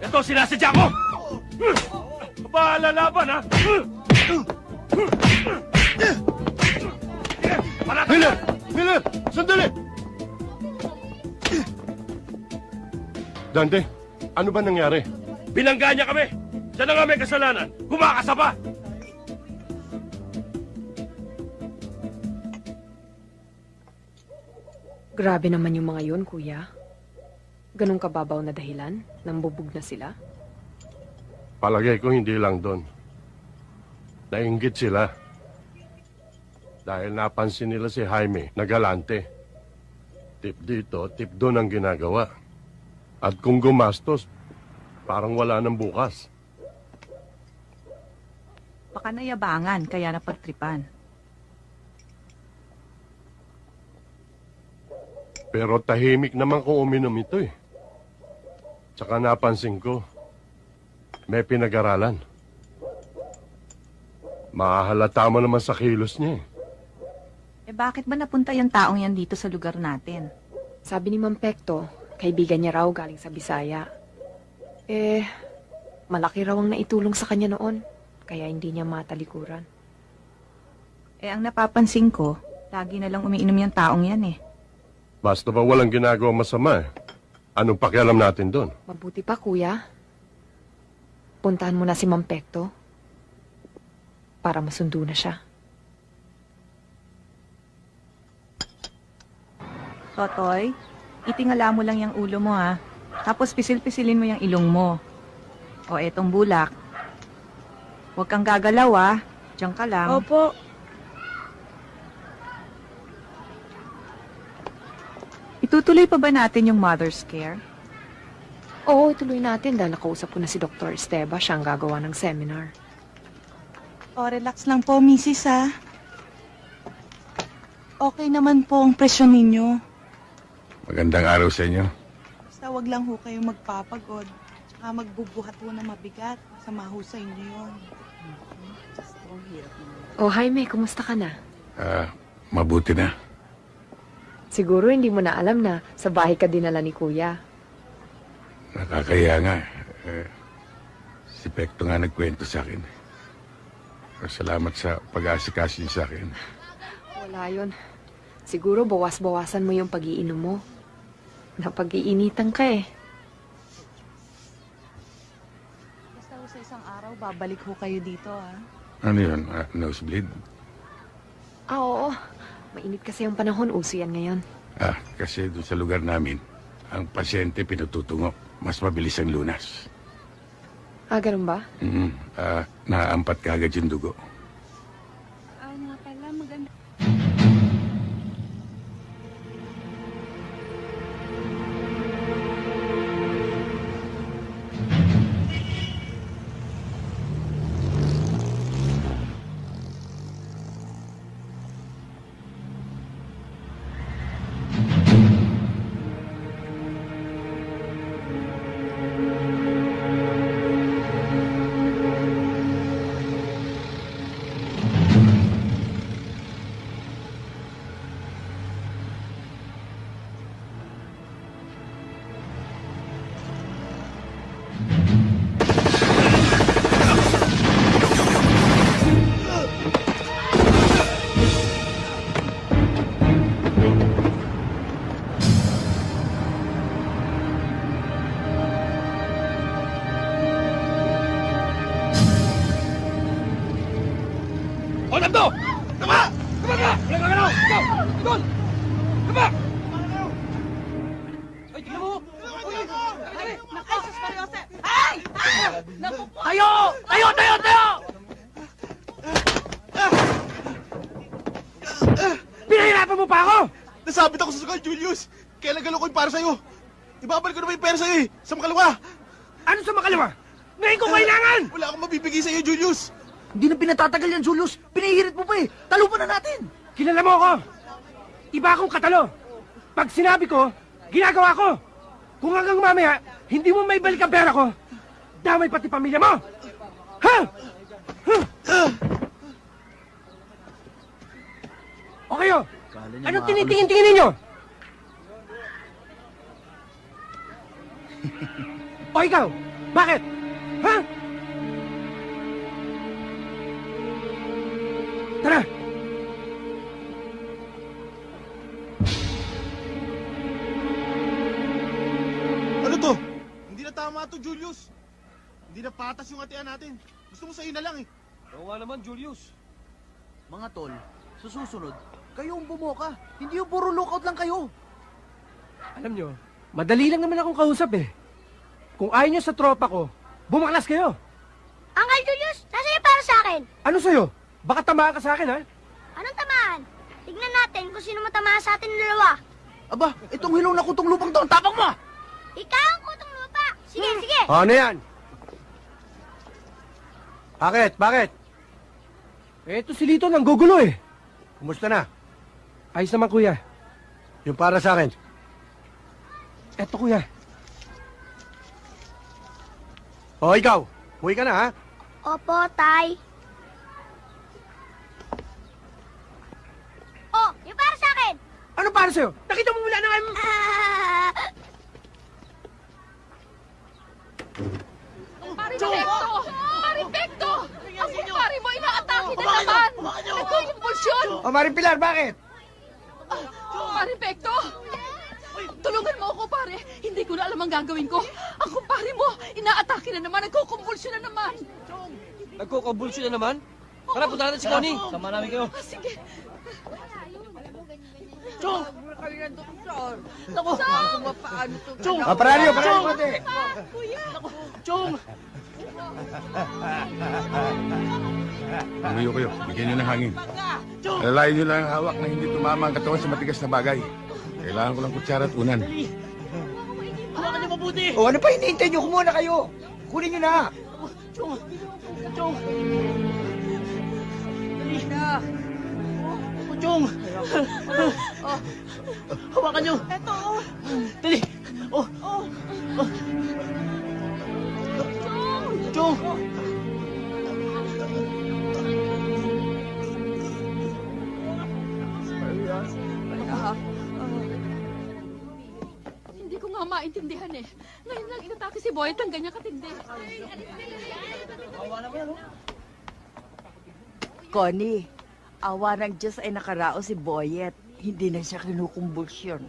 Ito, sinasadya ko! Bahala laban, ha? Miller! Miller! Sandali! Dante, ano ba nangyari? Binangga niya kami! Siya na nga may kasalanan! Kumakasa pa! Grabe naman yung mga yun, kuya. Ganong kababaw na dahilan? Nambubog na sila? Palagay ko hindi lang doon. Nainggit sila. Dahil napansin nila si Jaime na galante. Tip dito, tip doon ang ginagawa. At kung gumastos, parang wala nang bukas. Baka nayabangan, kaya napagtripan. Pero tahimik naman kung uminom ito eh. Tsaka napansin ko, may pinag-aralan. Mahalata mo naman sa kilos niya eh. Eh bakit ba napunta yung taong yan dito sa lugar natin? Sabi ni Mang Pekto, kaibigan niya raw galing sa Bisaya. Eh, malaki raw ang naitulong sa kanya noon, kaya hindi niya matalikuran. Eh ang napapansin ko, lagi na lang umiinom yung taong yan eh. Basta ba walang ginagawa masama eh. Anong pakialam natin doon? Mabuti pa, kuya. Puntahan mo na si Mang Pekto para masundo na siya. Totoy, itingala mo lang yung ulo mo ha. Tapos pisil-pisilin mo yung ilong mo. O etong bulak. Huwag kang gagalaw ha. Diyan ka lang. Opo. Itutuloy pa ba natin yung mother's care? Oo, ituloy natin dahil nakausap ko na si Dr. Esteba. Siya ang gagawa ng seminar. O, relax lang po, misis, ha? Okay naman po ang presyon ninyo. Magandang araw sa inyo. Basta wag lang ho kayo magpapagod. Tsaka magbubuhat ho na mabigat. Masama ho sa inyo yun. Oh, Jaime, kumusta ka na? Ah, mabuti na. Siguro hindi mo na alam na sa bahay ka dinala ni Kuya. Nakakaya nga. Eh, si Pekto nga nagkwento sa akin. Salamat sa pag-aasikaso niyo sa akin. Wala yun. Siguro bawas-bawasan mo yung pag-iinom mo. Napag-iinitan ka eh. Basta ho sa isang araw, babalik ho kayo dito, ha? Ano yun? Ah, nosebleed? Ah, oo. Mainit kasi yung panahon. Uso yan ngayon. Ah, kasi doon sa lugar namin, ang pasyente pinututungo. Mas mabilis ang lunas. Ah, ganun ba? Mm, ah, naaampat ka agad yung dugo. pera sa'yo eh! Sa makalawa! Ano sa makalawa? Ngayon ko kailangan! Wala akong mabibigay sa'yo, Julius! Hindi na pinatatagal yan, Julius! Pinihirit mo pa eh! Talupan na natin! Kilala mo ako! Iba akong katalo! Pag sinabi ko, ginagawa ko! Kung hanggang mamaya, hindi mo may balik ang pera ko, damay pati pamilya mo! Ha? Ha? O kayo, anong tinitingin-tingin ninyo? O ikaw? Bakit? Ha? Tara! Ano to? Hindi na tama to, Julius. Hindi na patas yung atian natin. Gusto mo sa'yo na lang eh. Oo nga naman, Julius. Mga tol, sa susunod, kayo ang bumoka. Hindi yung puro lookout lang kayo. Alam nyo, madali lang naman akong kausap eh. Kung ayaw nyo sa tropa ko, bumaklas kayo. Uncle Julius, nasa iyo para sa akin? Ano sa'yo? Baka tamaan ka sa akin, ha? Anong tamaan? Tignan natin kung sino matamaan sa atin dalawa. Aba, itong hilaw na kutong lupang to, ang tapang mo! Ikaw ang kutong lupa. Sige, sige. O, ano yan? Bakit? Bakit? Eh, ito si Lito nang gugulo eh. Kumusta na? Ayos naman, kuya. Yung para sa akin. Eto, kuya. O, ikaw. Huwi ka na, ha? Opo, tay. Oh, yung para sa akin. Ano para sa'yo? Nakita mo wala na kayo... Maripekto! Maripekto! Ang kumpare mo inaatake na naman! Nagkukumpulsyon! O, Maring Pilar, bakit? Maripekto! Tulungan mo ako, pare. Hindi ko na alam ang gagawin ko. Ang kumpare mo, inaatake na naman, nagkukumpulsyon na naman. Nagkukabulsyo na naman? Tara, punta natin si Connie. Sama namin kayo. Ah, sige. Chong! Naku, paano to? Chong! Ah, pararyo, pararyo, konti. Chong! Tumayo kayo. Bigyan nyo ng hangin. Alalayan nyo lang ang hawak na hindi tumama ang katawan sa matigas na bagay. Kailangan ko ng kutsara at unan. Hawakan niyo mabuti! O, ano pa hinihintay nyo? Kumuna kayo. Kunin nyo na. Chong! Chong! Dali na! Oh, Chong! Oh. Hawakan niyo! Eto! Dali! Oh! Oh! oh. Chong! Nga maintindihan eh. Ngayon lang inatake si Boy at ang ganyan katindi. Connie, awa ng Diyos ay nakarao si Boyet. Hindi na siya kinukumbulsyon.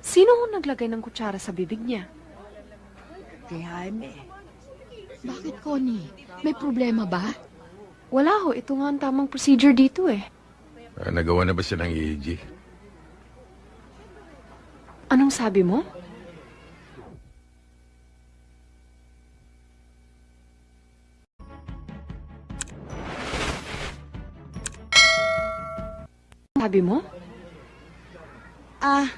Sino ho naglagay ng kutsara sa bibig niya? Kay Jaime. Bakit, Connie? May problema ba? Wala ho, ito nga ang tamang procedure dito eh. Ah, nagawa na ba siya ng EEG? Anong sabi mo? Sabi mo? Ah,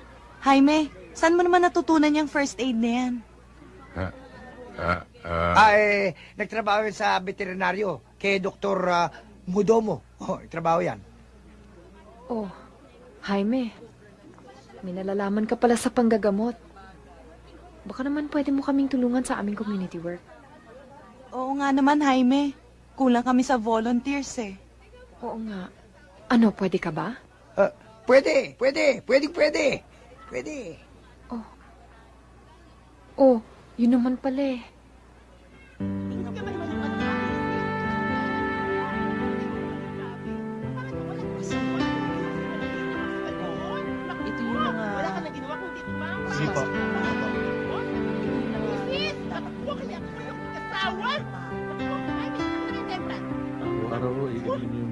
Jaime, saan mo naman natutunan yung first aid na yan? Ah, ah, Ah, eh, nagtrabaho sa veterinaryo kay Dr. ah, Mudomo. Oh, trabaho yan. Oh, Jaime. May nalalaman ka pala sa panggagamot. Baka naman pwede mo kaming tulungan sa aming community work. Oo nga naman, Jaime. Kulang kami sa volunteers eh. Oo nga. Ano, pwede ka ba? Pwede, pwede, pwede, pwede. Pwede. Oh, yun naman pala eh.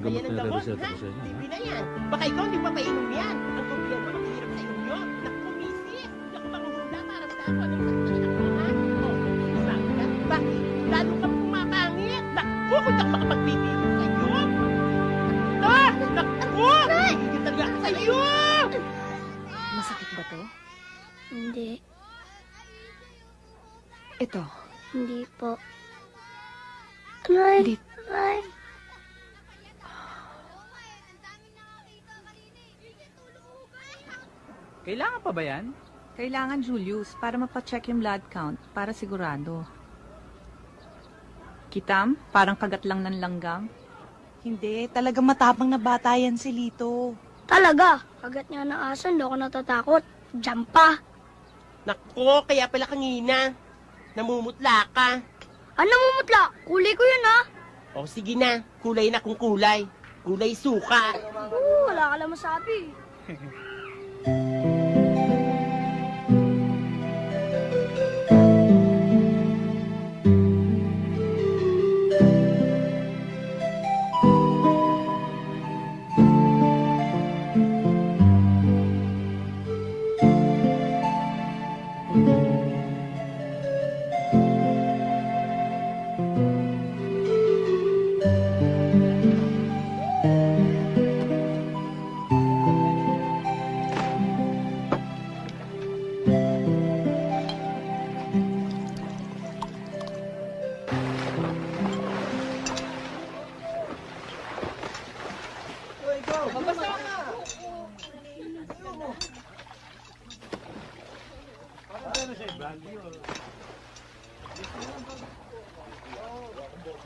Gamot ang na gamot, reseta ha? ko sa inyo. Libre na yan. Baka ikaw hindi pa painom yan. Ang gobyerno maghihirap sa inyo. Naku, misis. Hindi ako manghuhula para sa ako. Anong saktan ako, ha? Oh, sabi ka. Bakit? Lalo kang pumapangit. Naku, kung ako makapagpipili sa iyo. Ah! Naku! Gigil talaga ako sa iyo! Masakit ba to? Hindi. Ito. Hindi po. Aray! Di- Aray! Kailangan pa ba yan? Kailangan, Julius, para mapacheck yung blood count, para sigurado. Kitam, parang kagat lang ng langgang. Hindi, talaga matapang na bata yan si Lito. Talaga, kagat niya ng aso, hindi ako natatakot. Diyan pa. Nako, kaya pala kanina. Namumutla ka. Ano namumutla? Kulay ko yun, ha? O sige na, kulay na kung kulay. Kulay suka. Oo, wala ka lang masabi.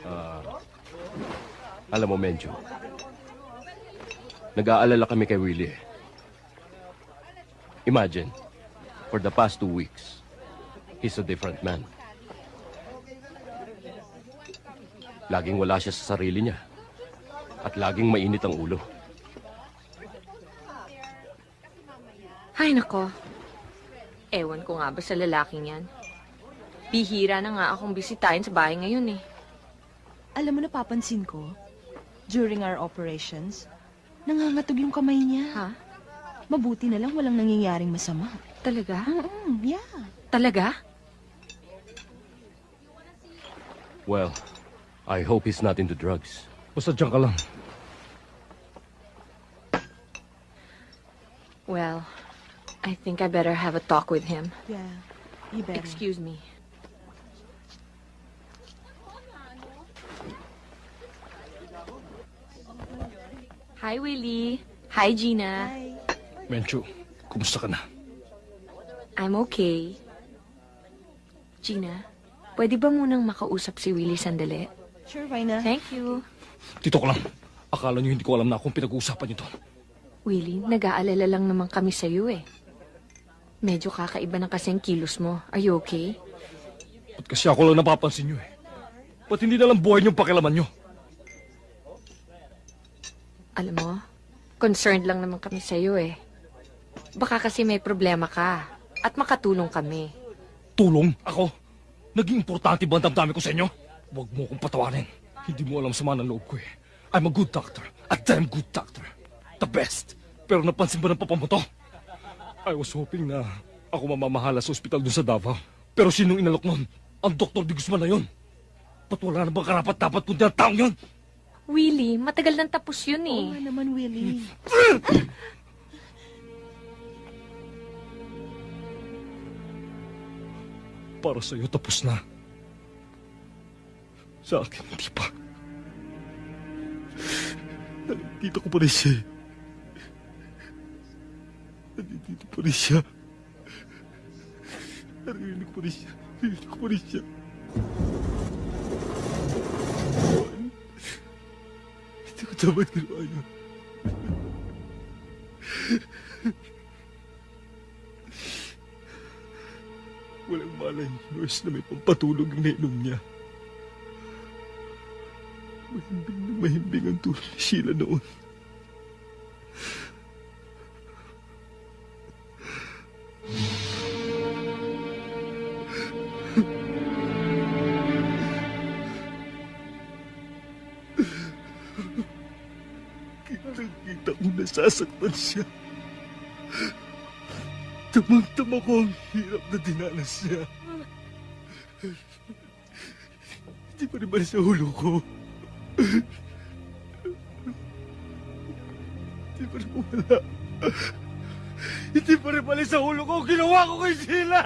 Ah, alam mo, Menjo, nag-aalala kami kay Willie. Imagine, for the past two weeks, he's a different man. Laging wala siya sa sarili niya. At laging mainit ang ulo. Ay, nako. Ewan ko nga ba sa lalaking yan. Bihira na nga akong bisitahin sa bahay ngayon eh. Alam mo, napapansin ko, during our operations, nangangatog yung kamay niya. Ha? Mabuti na lang walang nangyayaring masama. Talaga? Mm, yeah. Talaga? Well, I hope he's not into drugs. Basta dyan ka lang. Well, I think I better have a talk with him. Yeah, you better. Excuse me. Hi, Willie. Hi, Gina. Menchu, kumusta ka na? I'm okay. Gina, pwede ba munang makausap si Willie sandali? Sure, why not? Thank you. Tito ko lang. Akala niyo hindi ko alam na akong pinag-uusapan niyo to. Willie, nag-aalala lang naman kami sa'yo eh. Medyo kakaiba ng kasing kilos mo. Are you okay? Ba't kasi ako lang napapansin niyo eh? Ba't hindi na lang buhay niyong pakilaman niyo? Alam mo, concerned lang naman kami sa'yo eh. Baka kasi may problema ka at makatulong kami. Tulong? Ako? Naging importante ba ang damdamin ko sa inyo? Huwag mo akong patawarin. Hindi mo alam sama ng loob ko eh. I'm a good doctor. A damn good doctor. The best. Pero napansin ba ng papa mo to? I was hoping na ako mamamahala sa ospital dun sa Davao. Pero sinong inalok nun? Ang Dr. Di Guzman na yun. Ba't wala na bang karapat dapat kundi ang taong yun? Willie, matagal nang tapos yun eh. Oo nga naman, Willie. Para sa'yo tapos na. Sa akin, hindi pa. Nandito ko pa rin siya. eh. Nandito pa rin siya. Narinig pa rin siya. Narinig pa rin siya. Hindi ko dapat ginawa yun. Walang malay, nurse na may pampatulog ang nainom niya. Mahimbing na mahimbing ang tulong ni Sheila noon. Kitang-kita kong nasasaktan siya. Tamang-tama ko ang hirap na dinanas niya. Hindi pa rin balik sa ulo ko. Hindi pa rin wala. Hindi pa rin balik sa ulo ko ginawa ko kay Sheila!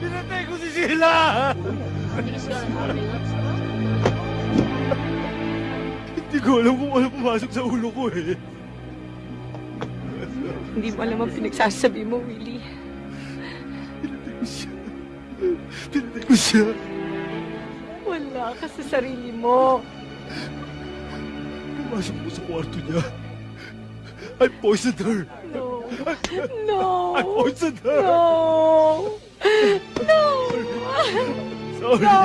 Pinatay ko si Sheila! Hindi ko alam kung ano pumasok sa ulo ko eh. Hindi mo alam ang pinagsasabi mo, Willie. Pinatay ko siya. Wala ka sa sarili mo. Pumasok ko sa kwarto niya. I poisoned her. No. No. I poisoned her. No. No. Sorry. No.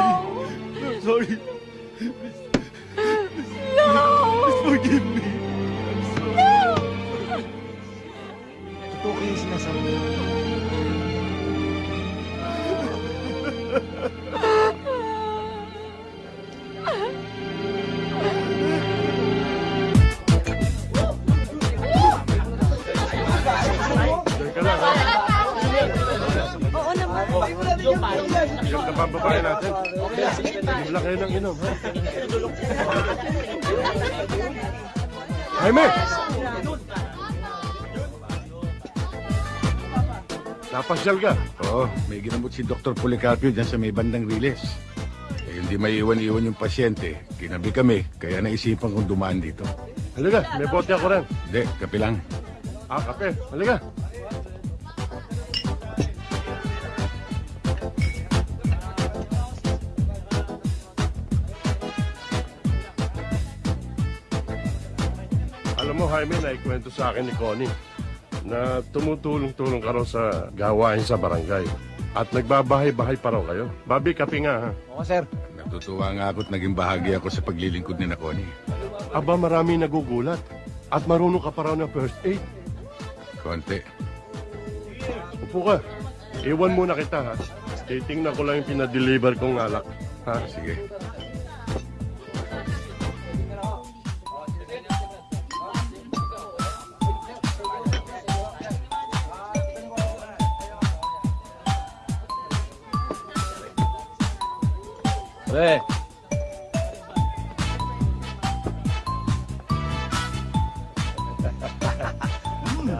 I'm sorry. No. Please forgive me. No. Totoo kayo sinasabi niyo. Iyak na ba ang babae natin? Bigla kayo ng inom, ha? Jaime! Napasyal ka? Oo, may ginamot si Dr. Policarpio dyan sa may bandang riles. Eh, hindi may iwan-iwan yung pasyente. Kinabi kami, kaya naisipan kong dumaan dito. Halika, may bote ako rin. Hindi, kape lang. Ah, kape. Halika. Mo, Jaime, naikwento sa akin ni Connie na tumutulong-tulong ka raw sa gawain sa barangay. At nagbabahay-bahay pa raw kayo. Babi, kape nga, ha? Oo, sir. Natutuwa nga ako at naging bahagi ako sa paglilingkod ni Connie. Aba, marami nagugulat. At marunong ka pa raw ng first aid. Konti. Upo ka. Iwan muna kita, ha? Titingnan ko lang yung pinadeliver kong alak. Ha? Sige. Pre.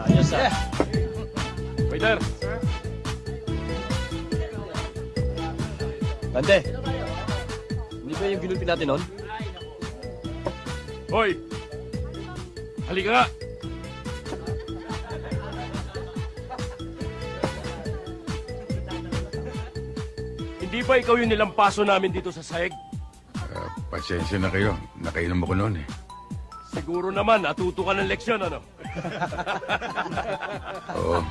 Ayos ah. Waiter. Tante. Hindi ba yung ginulpi natin nun? Hoy! Halika! Hindi ba ikaw yung nilampaso namin dito sa sahig? Ah, pasensya na kayo. Nakainom ako noon eh. Siguro naman, natuto ka ng leksyon, ano? Oo.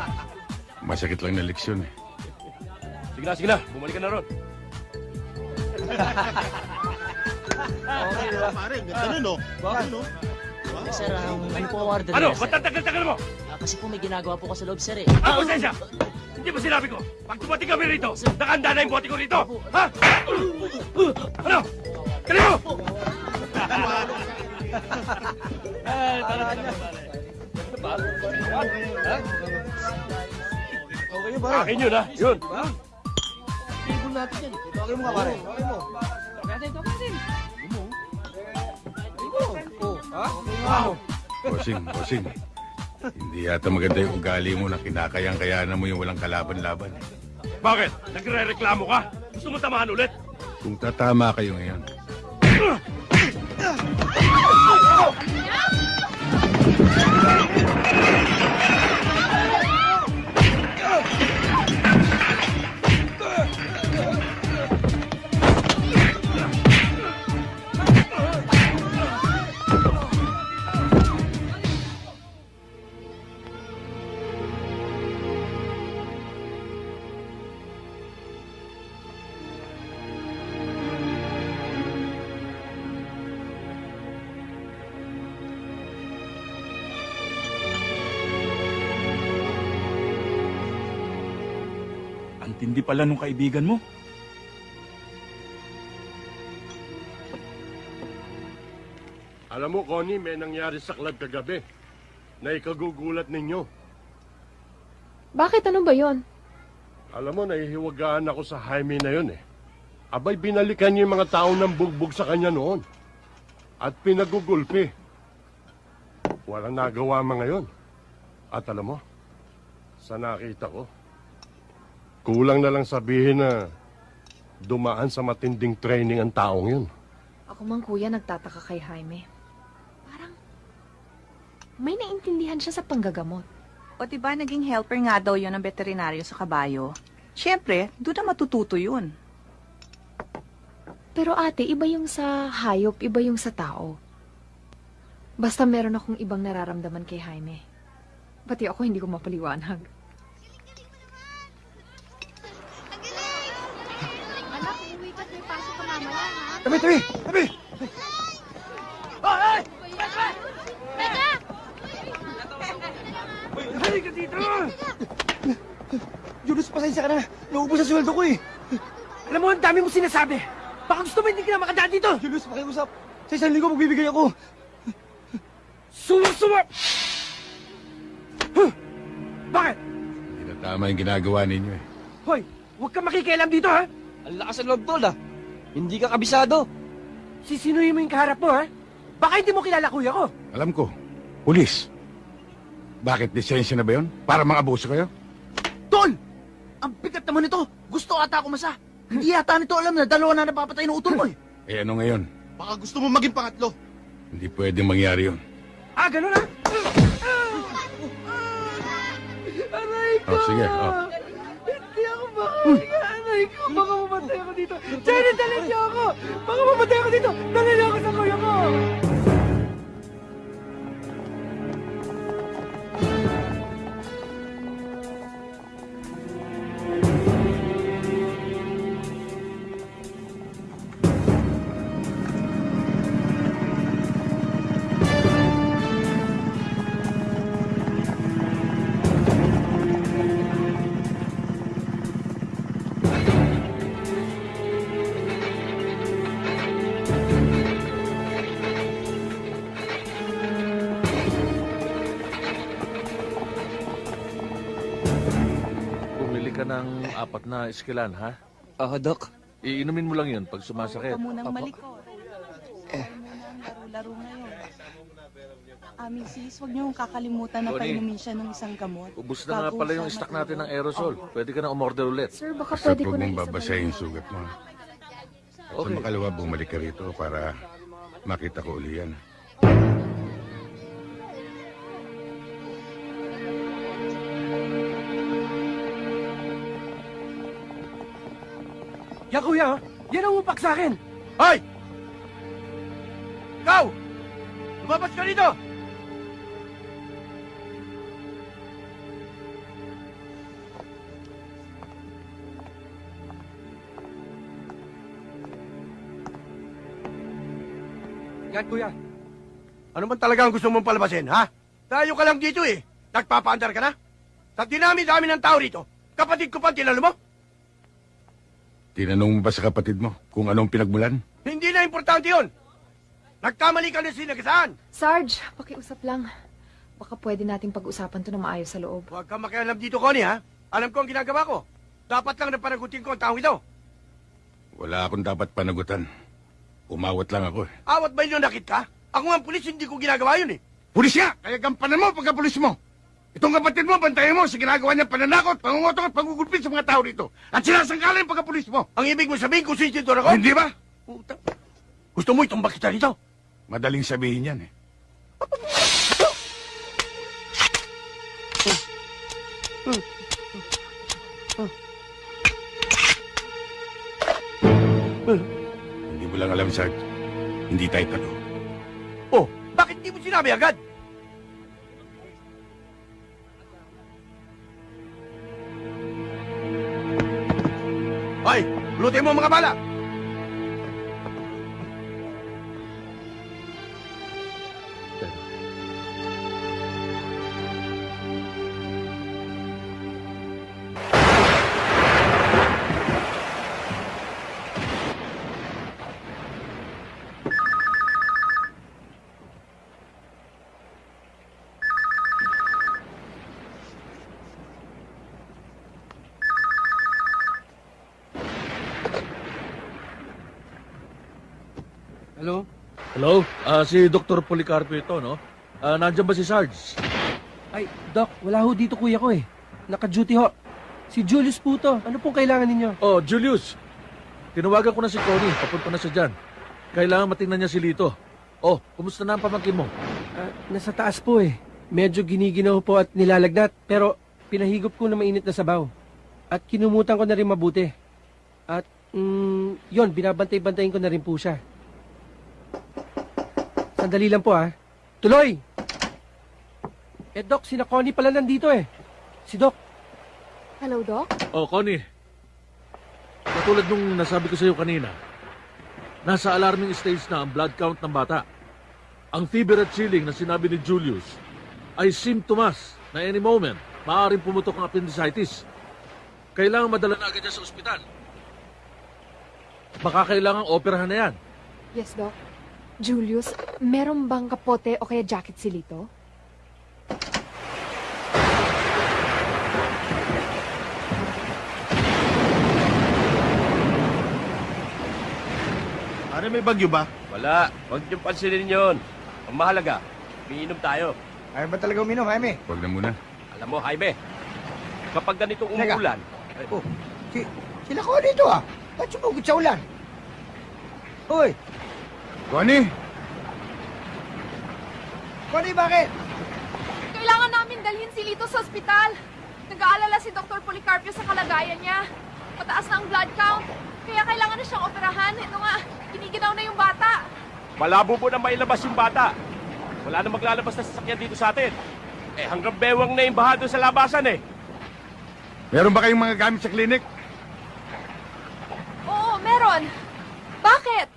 Masakit lang na leksyon eh. Sige na, sige na. Bumalik ka na ron. Okay, diba? Pare, ganda nun, no? Bakit, no? Eh, Sir, um, ano po ang order Ano? niya, Ba't ang tagal-tagal mo? Ah, kasi po may ginagawa po ko sa loob, sir eh. Ah, pasensya! Hindi ba sinabi ko? Pag dumating kami rito, nakahanda na yung bote ko rito! Ha? Ano? Kali mo! Okay ba? Akin yun, ha? Yun. Table natin yan. Tawagin mo nga, pare. Tawagin mo. Bossing, bossing. Hindi yata maganda yung ugali mo na kinakayang-kayanan mo yung walang kalaban-laban. Bakit? Nagre-reklamo ka? Gusto mo tamahan ulit? Kung tatama kayo ngayon, Tindi pala nung kaibigan mo. Alam mo, Connie, may nangyari sa club kagabi na ikagugulat ninyo. Bakit? Ano ba yon? Alam mo, nahihiwagaan ako sa Jaime na yun eh. Abay, binalikan niya yung mga tao ng bugbog sa kanya noon. At pinagugulpi. Walang nagawa mga yun. At alam mo, sa nakita ko, kulang na lang sabihin na dumaan sa matinding training ang taong yun. Ako mang kuya nagtataka kay Jaime. Parang may naintindihan siya sa panggagamot. O diba naging helper nga daw yun ng veterinaryo sa kabayo? Siyempre, doon na matututo yun. Pero ate, iba yung sa hayop, iba yung sa tao. Basta meron akong ibang nararamdaman kay Jaime. Pati ako hindi ko mapaliwanag. Anak, umuwi ka may pasok ka Tabi, tabi, tabi! Ay! Teka! Halika dito! Julius, pasensya ka na. Naubos ang sweldo ko eh. Alam mo, ang dami mo sinasabi. Baka gusto mo hindi ka na makadaan dito. Julius, pakiusap. Sa isang linggo magbibigay ako. Suwa-suwa! Huh? Bakit? Hindi na tama yung ginagawa ninyo eh. Hoy, huwag ka makikialam dito, ha? Ang lakas ng loob, tol, ah. Hindi ka kabisado. Sisinuhin mo yung kaharap mo, ha? Baka hindi mo kilala kuya ko. Alam ko, pulis. Bakit lisensya na ba yun? Para mga abuso kayo? Tol! Ang bigat naman nito. Gusto ata ako masa. Hindi yata nito alam na dalawa na napapatay ng utol mo eh. Eh ano ngayon? Baka gusto mo maging pangatlo. Hindi pwedeng mangyari yun. Ah, ganun, ha? Aray ko! Oh, sige, oh. Makahinga. Aray ko, baka mamatay ako dito. Jenny, dali niyo ako! Baka mamatay ako dito. Dali niyo ako sa kuya ko! Apat na iskilan, ha? Oo, Doc. Iinumin mo lang yun pag sumasakit. Huwag ka munang malikot. Eh. Laro-laro ngayon. Ah, Mrs., huwag niyo kakalimutan na Tony. painumin siya ng isang gamot. Ubus na nga Bago pala siya yung stock natin ng aerosol. Pwede ka na umorder ulit. Sir, baka Basta pwede ko huwag na mong babasahin yung sugat mo. Okay. Sa makalawa, bumalik ka rito para makita ko uli yan. Yan, kuya, ha? Yan ang upak sa akin. Hoy! Ikaw! Lumabas ka dito! Yan, kuya. Ano man talaga ang gusto mong palabasin, ha? Tayo ka lang dito eh. Nagpapaandar ka na? Sa dinami-dami ng tao rito, kapatid ko pa tinalo mo? Tinanong mo ba sa kapatid mo kung anong pinagmulan? Hindi na importante yon. Nagkamali ka na sinagasaan. Sarge, pakiusap lang. Baka pwede nating pag-usapan to na maayos sa loob. Huwag kang makialam dito, Connie, ha? Alam ko ang ginagawa ko. Dapat lang napanagutin ko ang tao ito. Wala akong dapat panagutan. Umawat lang ako eh. Awat ba yun nakit ka? Ako nga ang pulis, hindi ko ginagawa yun eh. Pulis nga! Kaya gampanan mo pagka pulis mo! Itong kapatid mo, bantayan mo sa ginagawa niya pananakot, pangungotong at pangugulpit sa mga tao rito. At sinasangkala yung pagka-pulis mo. Ang ibig mo sabihin kung sinsidor ako? Hindi ba? Puta. Gusto mo itumbak kita rito? Madaling sabihin yan eh. Hindi mo lang alam, Sarge. Hindi tayo talo. Oh, bakit di mo sinabi agad? Hoy, lutin mo mga bala! Hello? Ah, si Dr. Policarpo ito, no? Ah, nandiyan ba si Sarge? Ay, Doc, wala ho dito kuya ko eh. Naka-duty ho. Si Julius po to. Ano pong kailangan ninyo? Oh, Julius. Tinawagan ko na si Connie. Papunta na siya dyan. Kailangan matingnan niya si Lito. Oh, kumusta na ang pamangkin mo? Ah, nasa taas po eh. Medyo giniginaw po at nilalagnat, pero pinahigop ko na mainit na sabaw. At kinumutan ko na rin mabuti. At, mm, yon binabantay-bantayin ko na rin po siya. Sandali lang po ah. Tuloy! Eh, Doc, si na Connie pala nandito eh. Si Doc. Hello, Doc? Oh, Connie. Katulad nung nasabi ko sa iyo kanina, nasa alarming stage na ang blood count ng bata. Ang fever at chilling na sinabi ni Julius ay symptoms na any moment maaaring pumutok ang appendicitis. Kailangan madala na agad niya sa ospital. Baka kailangan operahan na yan. Yes, Doc. Julius, meron bang kapote o kaya jacket si Lito? Ano, may bagyo ba? Wala. Huwag niyong pansinin yun. Ang mahalaga, umiinom tayo. Ayaw ba talaga uminom, Jaime? Huwag na muna. Alam mo, Jaime, kapag ganitong Teka. umuulan, Oh, si, sila ko dito ah. Ba't sumugod sa ulan? Hoy! Connie! Connie, bakit? Kailangan namin dalhin si Lito sa ospital. Nag-aalala si Dr. Policarpio sa kalagayan niya. Mataas na ang blood count. Kaya kailangan na siyang operahan. Ito nga, kiniginaw na yung bata. malabo po na mailabas yung bata. Wala na maglalabas na sasakyan dito sa atin. Eh, hanggang bewang na yung baha doon sa labasan eh. Meron ba kayong mga gamit sa klinik? Oo, meron. Bakit?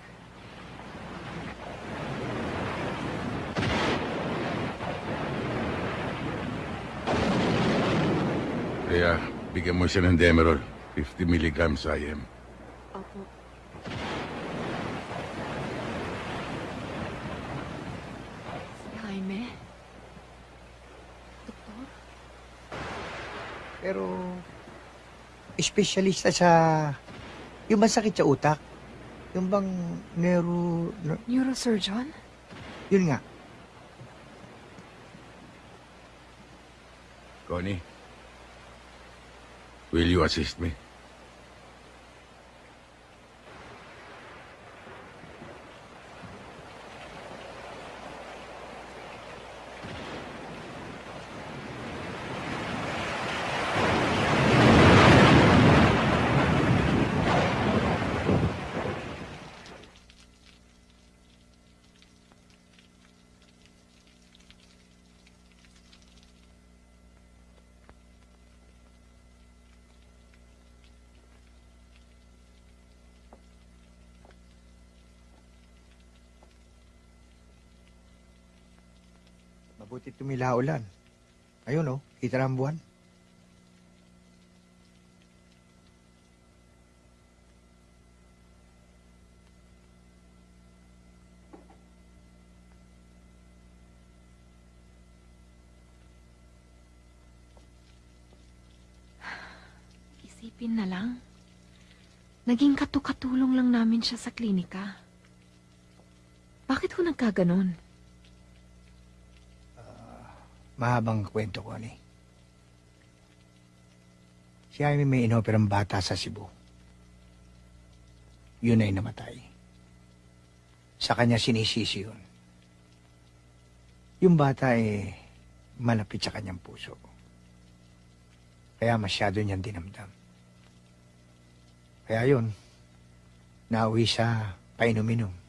Kaya, bigyan mo siya ng Demerol. 50 milligrams IM. Opo. Jaime? Pero, espesyalista sa... Yung masakit sa utak. Yung bang neuro... ne- Neurosurgeon? Yun nga. Connie, will you assist me? Mabuti tumila ulan. Ayun oh, kita ang buwan. Isipin na lang. Naging katukatulong lang namin siya sa klinika. Bakit ko nagkaganon? Mahabang kwento ko, ni. Si Jaime may inoperang bata sa Cebu. Yun ay namatay. Sa kanya sinisisi yun. Yung bata ay malapit sa kanyang puso. Kaya masyado niyang dinamdam. Kaya yun, nauwi sa painom-inom.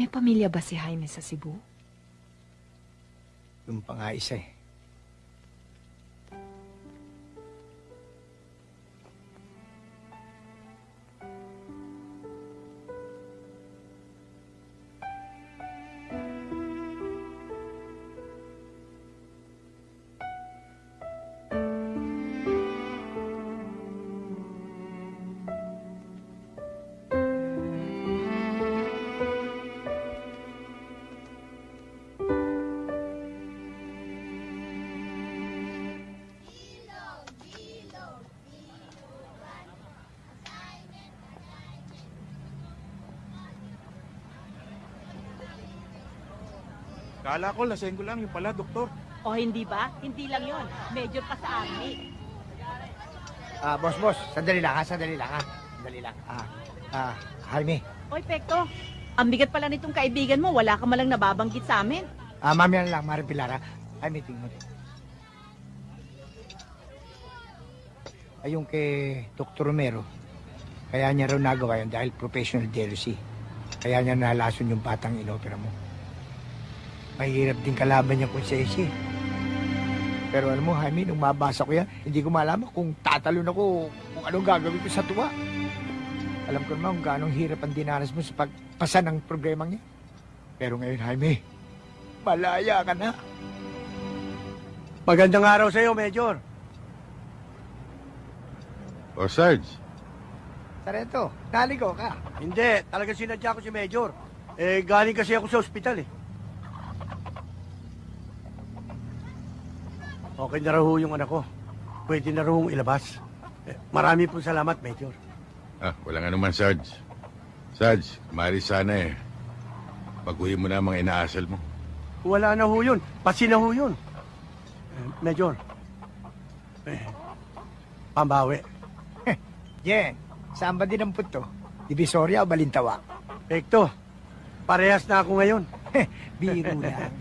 May pamilya ba si Jaime sa Cebu? Yung pa nga isa eh. Kala ko, laseng ko lang yung pala, doktor. O hindi ba? Hindi lang yon. Major pa sa army. Ah, boss, boss, sandali lang ha, sandali lang ha. Sandali lang. Ah, ah, Jaime, Oy, Pekto. Ang bigat pala nitong kaibigan mo. Wala ka malang nababanggit sa amin. Ah, mamaya na lang, Mari Pilara. Ay, meeting mo. Ay, yung kay Dr. Romero, kaya niya raw nagawa yun dahil professional jealousy. Kaya niya nalason yung batang inopera mo. Mahirap din kalaban niya kung sesi. Pero alam mo, Jaime, nung mabasa ko yan, hindi ko malaman kung tatalon ako kung anong gagawin ko sa tuwa. Alam ko naman kung gaano hirap ang dinanas mo sa pagpasa ng problema niya. Pero ngayon, Jaime, malaya ka na. Magandang araw sa iyo, Major. O Sarge, Tareto, naligo ka. Hindi, talagang sinadya ko si Major. Eh, galing kasi ako sa ospital eh. Okay na raw ho yung anak ko. Pwede na raw hong ilabas. Eh, marami pong salamat, Major. ah, walang anuman Sarge. Sarge, mari sana eh. Pag-uwi mo na ang mga inaasal mo. Wala na ho yun. Pasi na ho yun. Eh, Major. Eh, pambawi. Jen, saan ba din ang puto? Divisoria o Balintawa? Pekto, parehas na ako ngayon. Biro lang.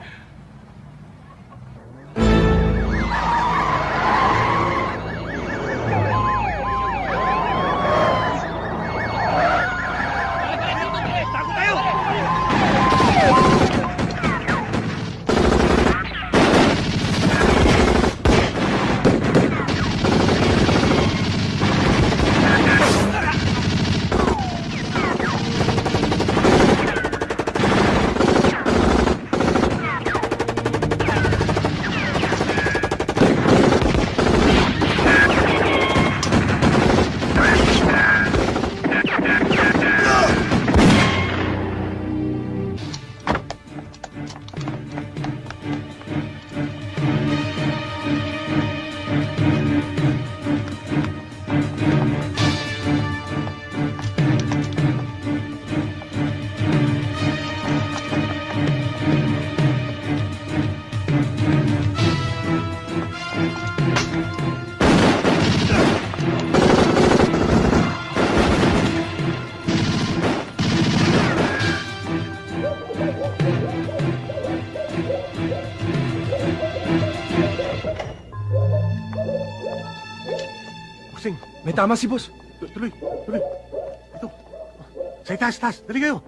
Tama si boss. Tu- Tuloy, tuloy. Ito. Sa itaas, taas. Dali kayo.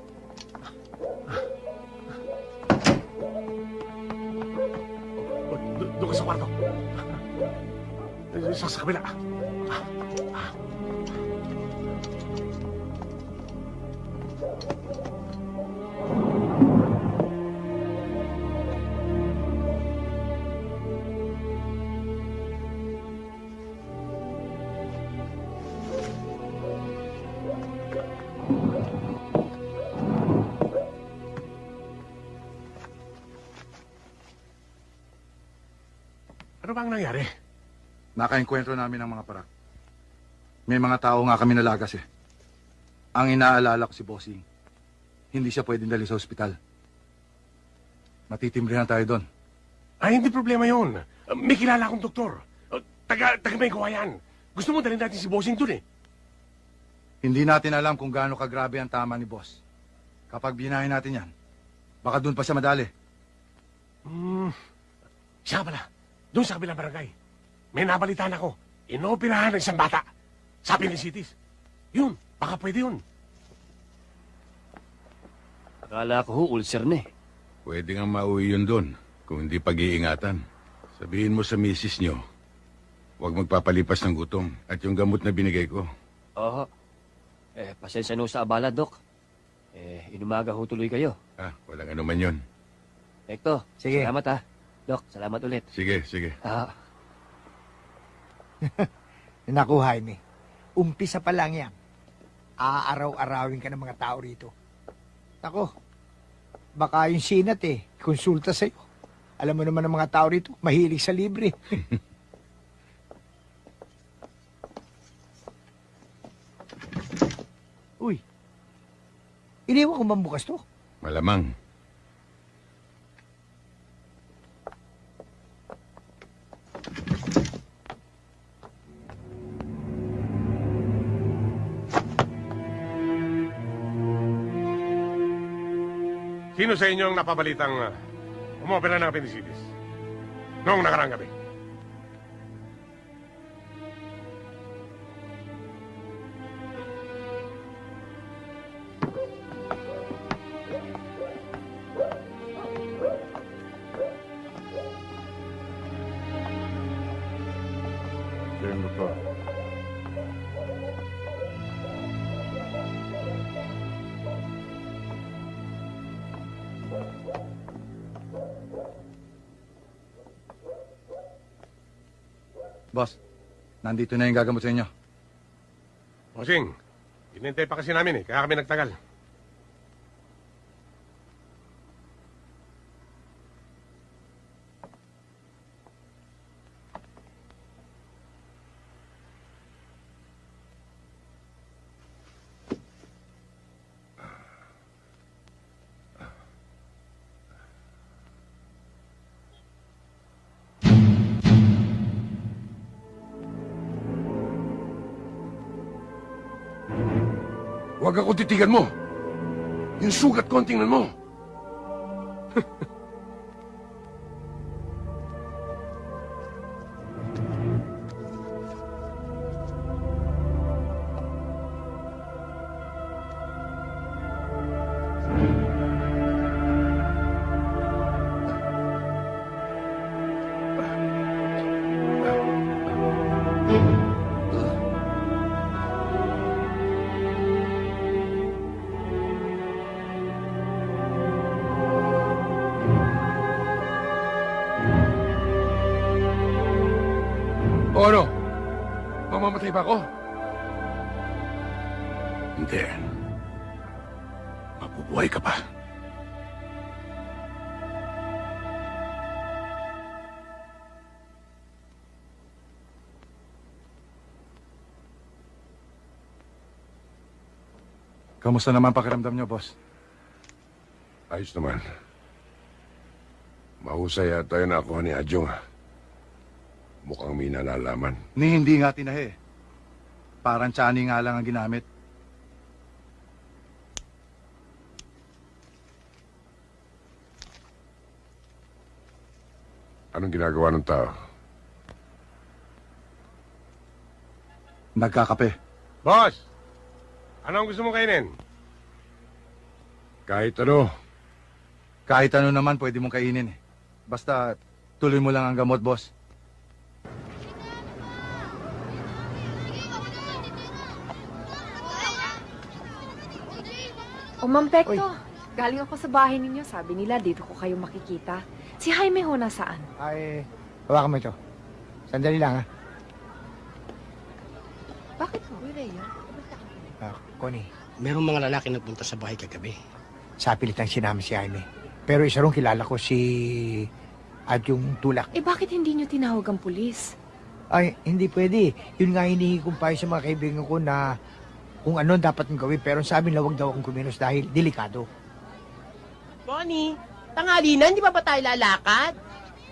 Nangyari? Nakaenkwentro namin ang mga parak. May mga tao nga kami nalagas eh. Ang inaalala ko si Bossing. Hindi siya pwedeng dali sa ospital. Matitimbrihan tayo doon. Ay, hindi problema yun. Uh, May kilala akong doktor. Uh, Taga, taga may yan. Gusto mo dalhin natin si Bossing dun eh. Hindi natin alam kung gaano kagrabe ang tama ni Boss. Kapag binahin natin yan, baka doon pa siya madali. Hmm. Siya pala, doon sa kabilang barangay. May nabalitaan ako. Inoperahan ng isang bata. Sabi ni Cities. Yun, baka pwede yun. Akala ko ho, ulcer na eh. Pwede nga mauwi yun doon kung hindi pag-iingatan. Sabihin mo sa misis nyo, huwag magpapalipas ng gutom at yung gamot na binigay ko. Oo. Eh, pasensya no sa abala, Dok. Eh, inumaga ho tuloy kayo. Ah, walang anuman yun. Hector, Sige. salamat ha. Dok, salamat ulit. Sige, sige. Ah, Naku, Jaime. Umpisa pa lang yan. Aaraw-arawin ka ng mga tao rito. Naku, baka yung sinat eh, konsulta sa'yo. Alam mo naman ng mga tao rito, mahilig sa libre. Uy, iniwan ko bang bukas to? Malamang. Sino sa inyo ang napabalitang uh, umopera ng appendicitis? Noong nakarang gabi. Boss, nandito na yung gagamot sa inyo. Bossing, inintay pa kasi namin eh, kaya kami nagtagal. Titigan mo. Yung sugat ko ang tingnan mo. Ba ako? Hindi. Mabubuhay ka pa. Kamusta naman pakiramdam niyo, boss? Ayos naman. Mahusay at tayo na ako ni Adjong. Mukhang may nalalaman. Ni hindi nga tinahi. Parang tsani nga lang ang ginamit. Anong ginagawa ng tao? Nagkakape. Boss! Ano ang gusto mong kainin? Kahit ano. Kahit ano naman pwede mong kainin eh. Basta tuloy mo lang ang gamot, boss. O, Ma'am Pekto, galing ako sa bahay ninyo. Sabi nila, dito ko kayo makikita. Si Jaime ho nasaan? Ay, hawakan mo ito. Sandali lang, ha? Bakit ho? Ah, Connie, Merong mga lalaki nagpunta sa bahay kagabi. sa pilit ang sinama si Jaime. Pero isa rin kilala ko si... At yung tulak. Eh, bakit hindi nyo tinawag ang pulis? Ay, hindi pwede. Yun nga hinihingi kong payo sa mga kaibigan ko na kung ano dapat kong gawin. Pero sabi na huwag daw akong kumilos dahil delikado. Bonnie, tanghali na, hindi pa ba tayo lalakad?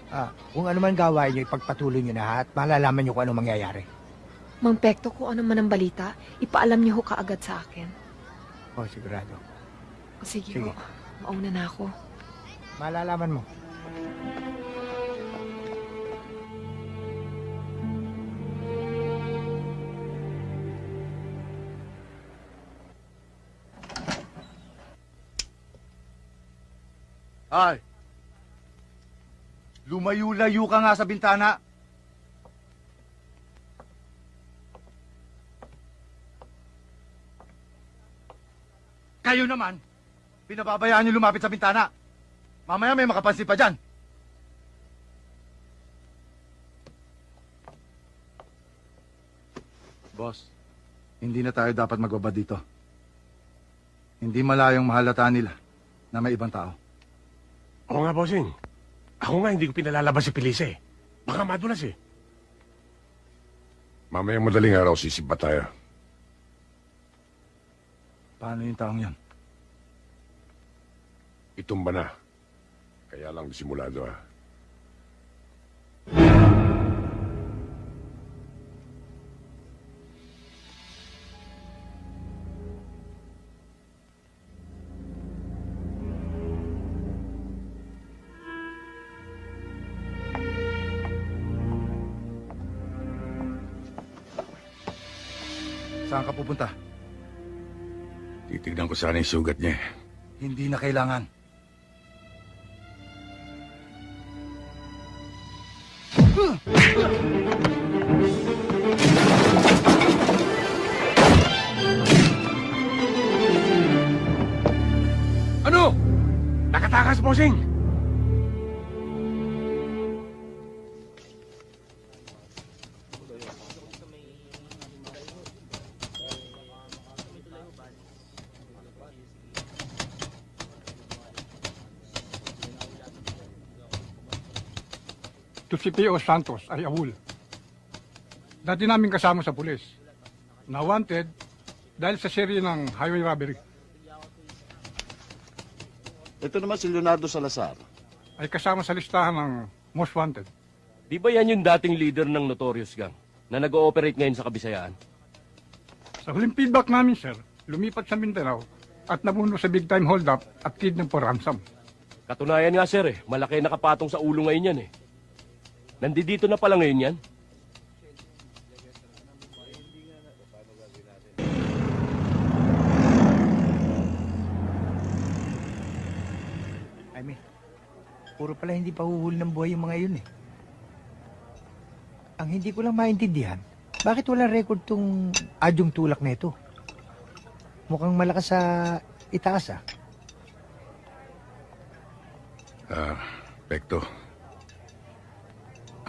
Ah, kung ano man gawain nyo, ipagpatuloy nyo na at malalaman nyo kung ano mangyayari. Mang Pekto, kung ano man ang balita, ipaalam niyo ho kaagad sa akin. Oh, sigurado. Sige, Sige. ho. Mauna na ako. Malalaman mo. Ay! Lumayo-layo ka nga sa bintana. Kayo naman, pinababayaan niyo lumapit sa bintana. Mamaya may makapansin pa dyan. Boss, hindi na tayo dapat magbabad dito. Hindi malayong mahalata nila na may ibang tao. Oo nga, bossing. Ako nga hindi ko pinalalabas si Felice eh. Baka madulas eh. Mamayang madaling araw sisiba tayo. Paano yung taong yan? Itumba na. Kaya lang disimulado ha. Sana yung sugat niya. eh. Hindi na kailangan. To Santos ay awol. Dati namin kasama sa pulis. Na wanted dahil sa serye ng highway robbery Ito naman si Leonardo Salazar. ay kasama sa listahan ng most wanted. Di ba yan yung dating leader ng Notorious Gang na nag-ooperate ngayon sa Kabisayaan? Sa huling feedback namin, sir, lumipat sa Mindanao at nabuno sa big time hold-up at kidnap for ransom. Katunayan nga sir eh, malaki nakapatong sa ulo ngayon yan eh. Nandito na pala ngayon yan. Jaime, puro pala hindi pa huhuli ng buhay yung mga yun eh. Ang hindi ko lang maintindihan, bakit wala record tong adyong tulak na ito? Mukhang malakas sa itaas ah. Ah, Pekto.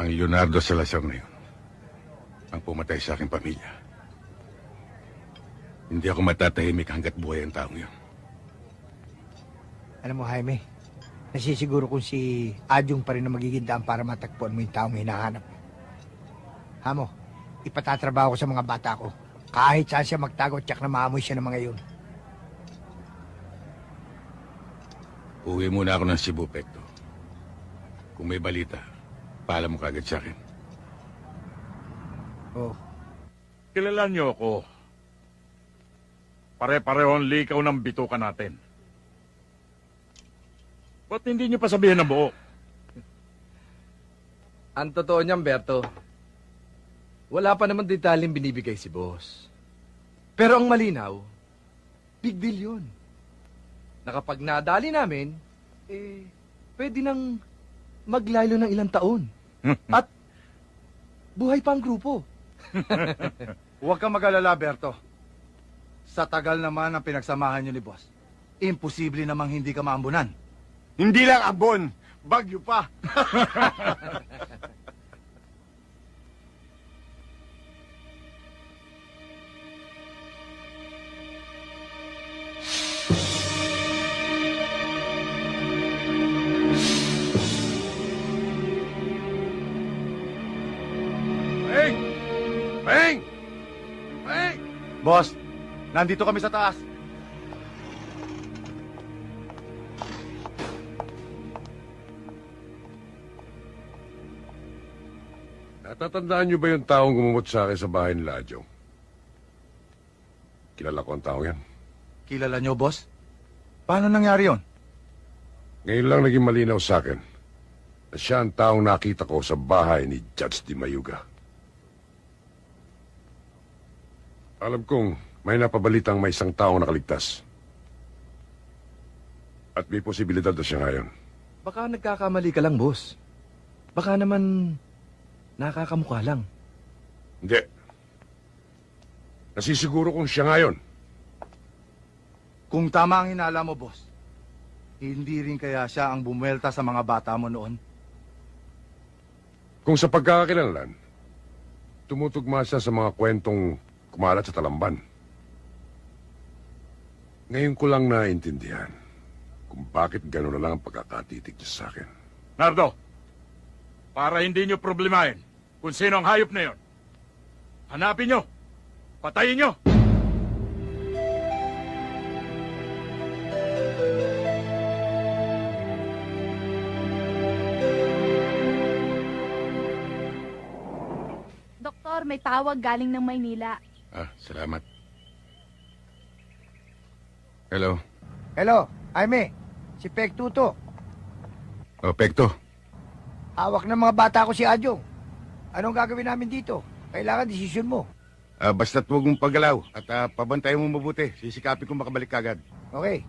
Ang Leonardo Salazar na yun. Ang pumatay sa aking pamilya. Hindi ako matatahimik hanggat buhay ang taong yun. Alam mo Jaime, nasisiguro kung si Adyong pa rin ang magiging daan para matagpuan mo yung taong hinahanap mo. Hamo, ipatatrabaho ko sa mga bata ko. Kahit saan siya magtago, tsak na maamoy siya ng mga yun. Uwi muna ako ng Cebu, Pekto. Kung may balita, paalam mo kagad sa akin. Oh. Kilala niyo ako. Pare-pareho ang likaw ng bituka natin. Ba't hindi niyo pa sabihin na buo? Ang totoo niyan, Berto, wala pa naman detalyeng binibigay si boss. Pero ang malinaw, big deal yun. Na kapag nadali namin, eh, pwede nang maglalo ng ilang taon. At buhay pa ang grupo. Huwag kang mag-alala, Berto. Sa tagal naman ang pinagsamahan niyo ni Boss, imposible namang hindi ka maambunan. Hindi lang abon, bagyo pa. Boss, nandito kami sa taas. Natatandaan niyo ba yung taong gumumot sa akin sa bahay ni Ladyo? Kilala ko ang tao yan. Kilala niyo, boss? Paano nangyari yon? Ngayon lang naging malinaw sa akin na siya ang taong nakita ko sa bahay ni Judge Di Mayuga. Alam kong may napabalitang may isang taong nakaligtas. At may posibilidad na siya ngayon. Baka nagkakamali ka lang, boss. Baka naman nakakamukha lang. Hindi. Nasisiguro kong siya ngayon. Kung tama ang hinala mo, boss, hindi rin kaya siya ang bumuelta sa mga bata mo noon? Kung sa pagkakakilanlan, tumutugma siya sa mga kwentong kumalat sa talamban. Ngayon ko lang naintindihan kung bakit gano'n na lang ang pagkakatitig niya sa akin. Nardo, para hindi niyo problemahin kung sino ang hayop na yon, hanapin niyo, patayin niyo. Doktor, may tawag galing ng Maynila. Ah, salamat. Hello. Hello, Jaime, si Pek Tuto. Oh, Pekto. Hawak ng mga bata ko si Adyong. Anong gagawin namin dito? Kailangan desisyon mo. Ah, basta't huwag mong paggalaw at ah, pabantayan mo mabuti. Sisikapin kong makabalik kagad. Okay.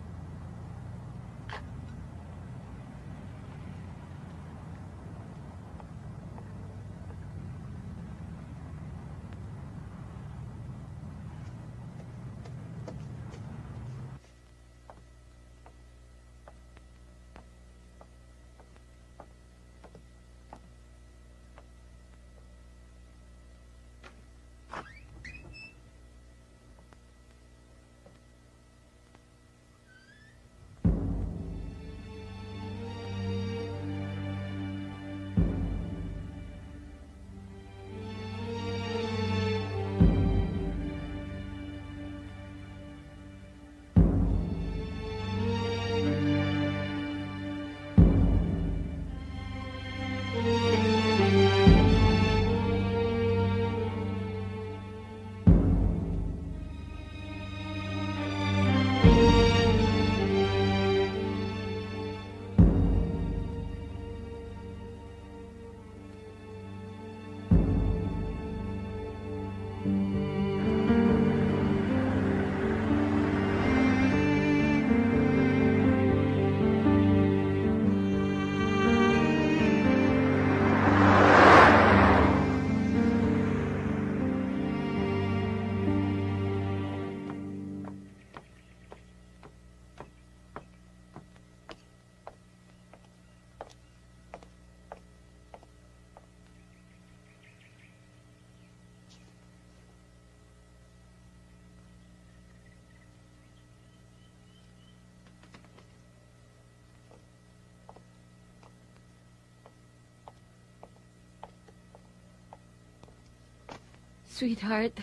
Sweetheart,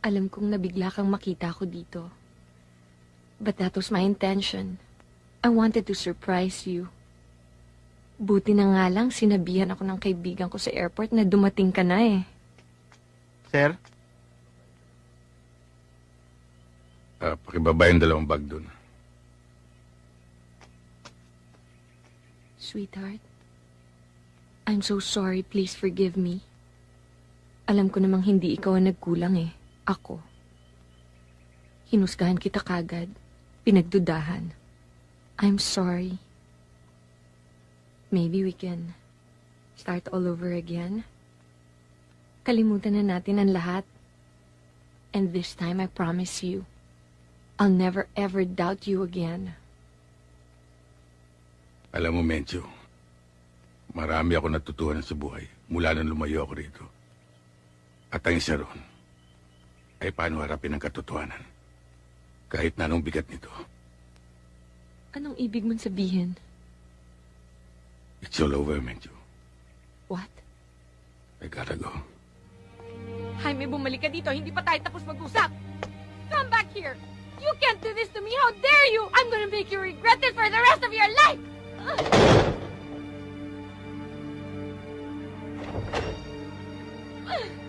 alam kong nabigla kang makita ko dito. But that was my intention. I wanted to surprise you. Buti na nga lang sinabihan ako ng kaibigan ko sa airport na dumating ka na eh. Sir? Ah, pakibaba yung dalawang bag doon. Sweetheart, I'm so sorry. Please forgive me. Alam ko namang hindi ikaw ang nagkulang eh. Ako. Hinusgahan kita kagad. Pinagdudahan. I'm sorry. Maybe we can start all over again. Kalimutan na natin ang lahat. And this time I promise you, I'll never ever doubt you again. Alam mo, Mencho, marami ako natutuhan sa buhay mula nang lumayo ako rito. At ang isa ron ay paano harapin ang katotohanan. Kahit na anong bigat nito. Anong ibig mong sabihin? It's all over, Mencho. What? I gotta go. Jaime, bumalik ka dito. Hindi pa tayo tapos mag-usap. Come back here. You can't do this to me. How dare you? I'm gonna make you regret it for the rest of your life. Bento.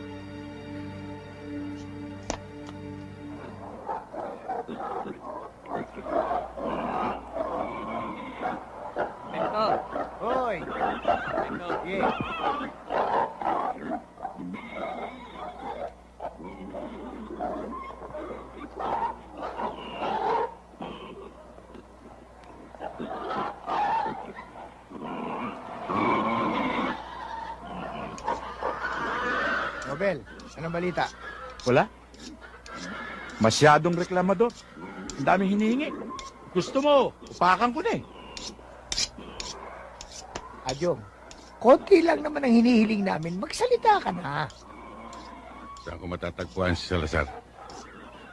balita? Wala. Masyadong reklamador. Ang daming hinihingi. Gusto mo, upakan ko na eh. Adyong, konti lang naman ang hinihiling namin. Magsalita ka na. Saan ko matatagpuan si Salazar?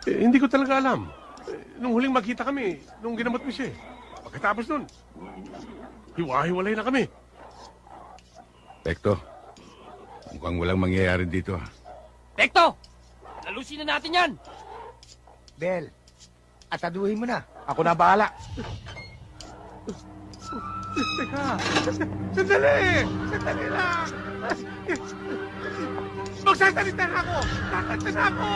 Eh, hindi ko talaga alam. Eh, nung huling magkita kami, nung ginamot mo siya eh. Pagkatapos nun, hiwa-hiwalay na kami. Tekto, mukhang walang mangyayari dito. ah. Tekto! Lalusin na natin yan! Bel, ataduhin mo na. Ako na bahala. Teka, sandali! Sandali lang! Magsasalita na ako! Kakanta na ako!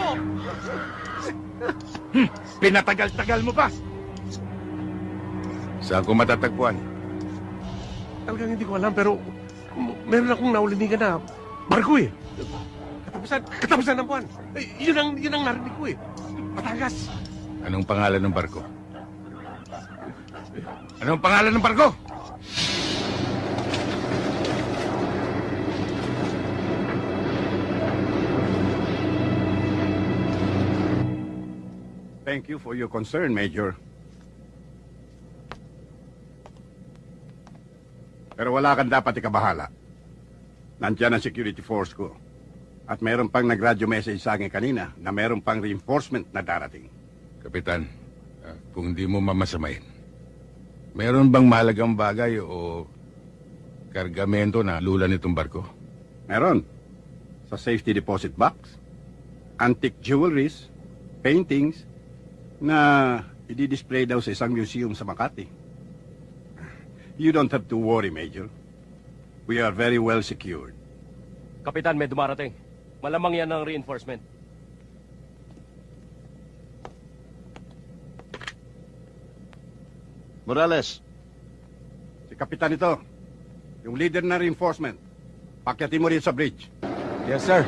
Hmm, pinatagal-tagal mo pa. Saan ko matatagpuan? Talagang hindi ko alam, pero meron akong naulinigan na barko eh. Katapusan, katapusan ng buwan. Eh, yun ang, yun ang narinig ko eh. Batangas. Anong pangalan ng barko? Anong pangalan ng barko? Thank you for your concern, Major. Pero wala kang dapat ikabahala. Nandiyan ang security force ko. At meron pang nag-radio message sa akin kanina na meron pang reinforcement na darating. Kapitan, ah, kung hindi mo mamasamain, meron bang mahalagang bagay o kargamento na lula nitong barko? Meron. Sa safety deposit box, antique jewelries, paintings, na i-display daw sa isang museum sa Makati. You don't have to worry, Major. We are very well secured. Kapitan, may dumarating. Malamang yan ang reinforcement. Morales. Si Kapitan ito. Yung leader na reinforcement. Pakyatin mo rin sa bridge. Yes, sir.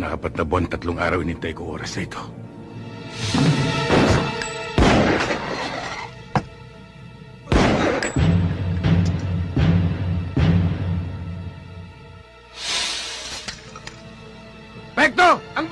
Taon na buwan, tatlong araw inintay ko oras na ito. Pekto! Ang